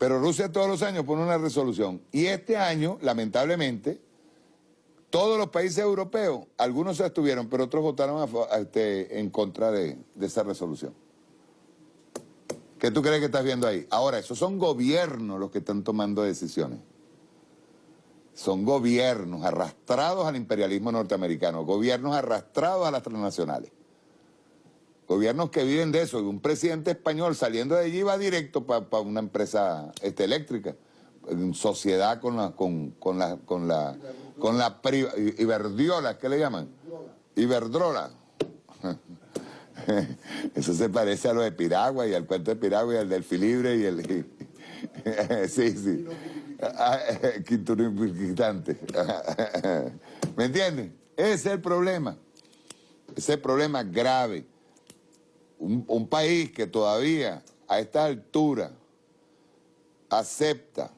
Pero Rusia todos los años pone una resolución. Y este año, lamentablemente, todos los países europeos, algunos se abstuvieron, pero otros votaron a este, en contra de, de esa resolución. ¿Qué tú crees que estás viendo ahí? Ahora, esos son gobiernos los que están tomando decisiones. Son gobiernos arrastrados al imperialismo norteamericano, gobiernos arrastrados a las transnacionales. Gobiernos que viven de eso. Y un presidente español saliendo de allí va directo para una empresa este, eléctrica, en sociedad con la, con, con la, con la, con la Iberdiola, ¿qué le llaman? Iberdrola. Eso se parece a lo de Piragua y al cuento de Piragua y al del Filibre y el... sí, sí. Ah. ¿Me entienden? Ese es el problema. Ese es el problema grave. Un, país que todavía a esta altura acepta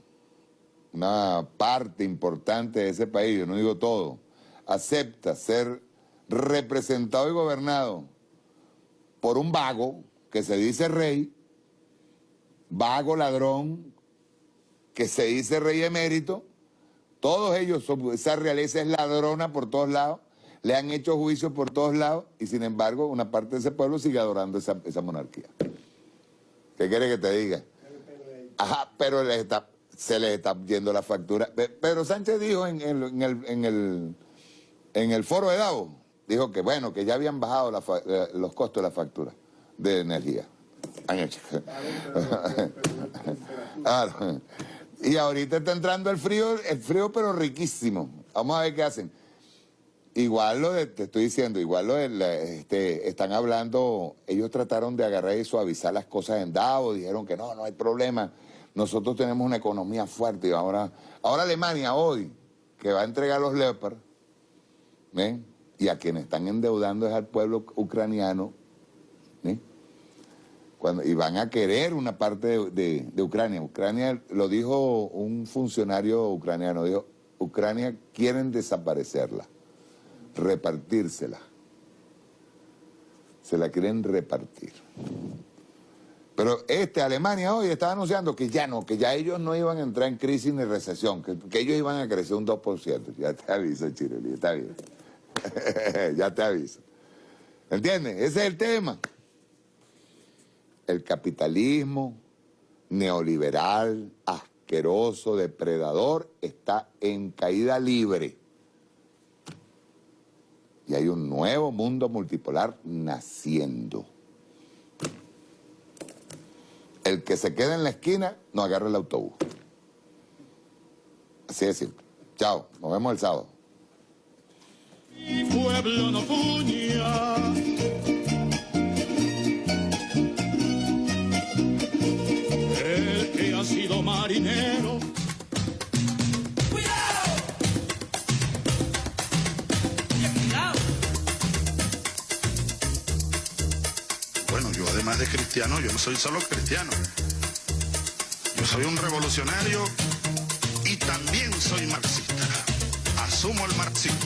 una parte importante de ese país, yo no digo todo, acepta ser representado y gobernado por un vago que se dice rey, vago ladrón, que se dice rey emérito, todos ellos, son, esa realeza es ladrona por todos lados, le han hecho juicios por todos lados y sin embargo una parte de ese pueblo sigue adorando esa, monarquía. ¿Qué quiere que te diga? Ajá, pero les está- se les está yendo la factura. Pe- Pedro Sánchez dijo en el, foro de Davos, dijo que bueno, que ya habían bajado los costos de la factura de energía. Y ahorita está entrando el frío, el frío pero riquísimo. Vamos a ver qué hacen. Igual lo de, te estoy diciendo, igual lo de, este, están hablando, ellos trataron de agarrar y suavizar las cosas en Davos, dijeron que no, no hay problema, nosotros tenemos una economía fuerte y ahora, ahora Alemania hoy, que va a entregar los Leopard, ¿ven? y a quienes están endeudando es al pueblo ucraniano, y van a querer una parte de Ucrania. Ucrania, lo dijo un funcionario ucraniano, dijo, Ucrania quieren desaparecerla, repartírsela. Se la quieren repartir. Pero este, Alemania hoy estaba anunciando que ya no, que ya ellos no iban a entrar en crisis ni recesión, que, que ellos iban a crecer un 2%. Ya te aviso, Chiroli, está bien. ya te aviso. ¿Entiendes? Ese es el tema. El capitalismo neoliberal, asqueroso, depredador, está en caída libre. Y hay un nuevo mundo multipolar naciendo. El que se queda en la esquina no agarra el autobús. Así simple. Chao, nos vemos el sábado. Mi pueblo no puña. El que ha sido marinero. Además de cristiano, yo no soy solo cristiano. Yo soy un revolucionario y también soy marxista. Asumo el marxismo.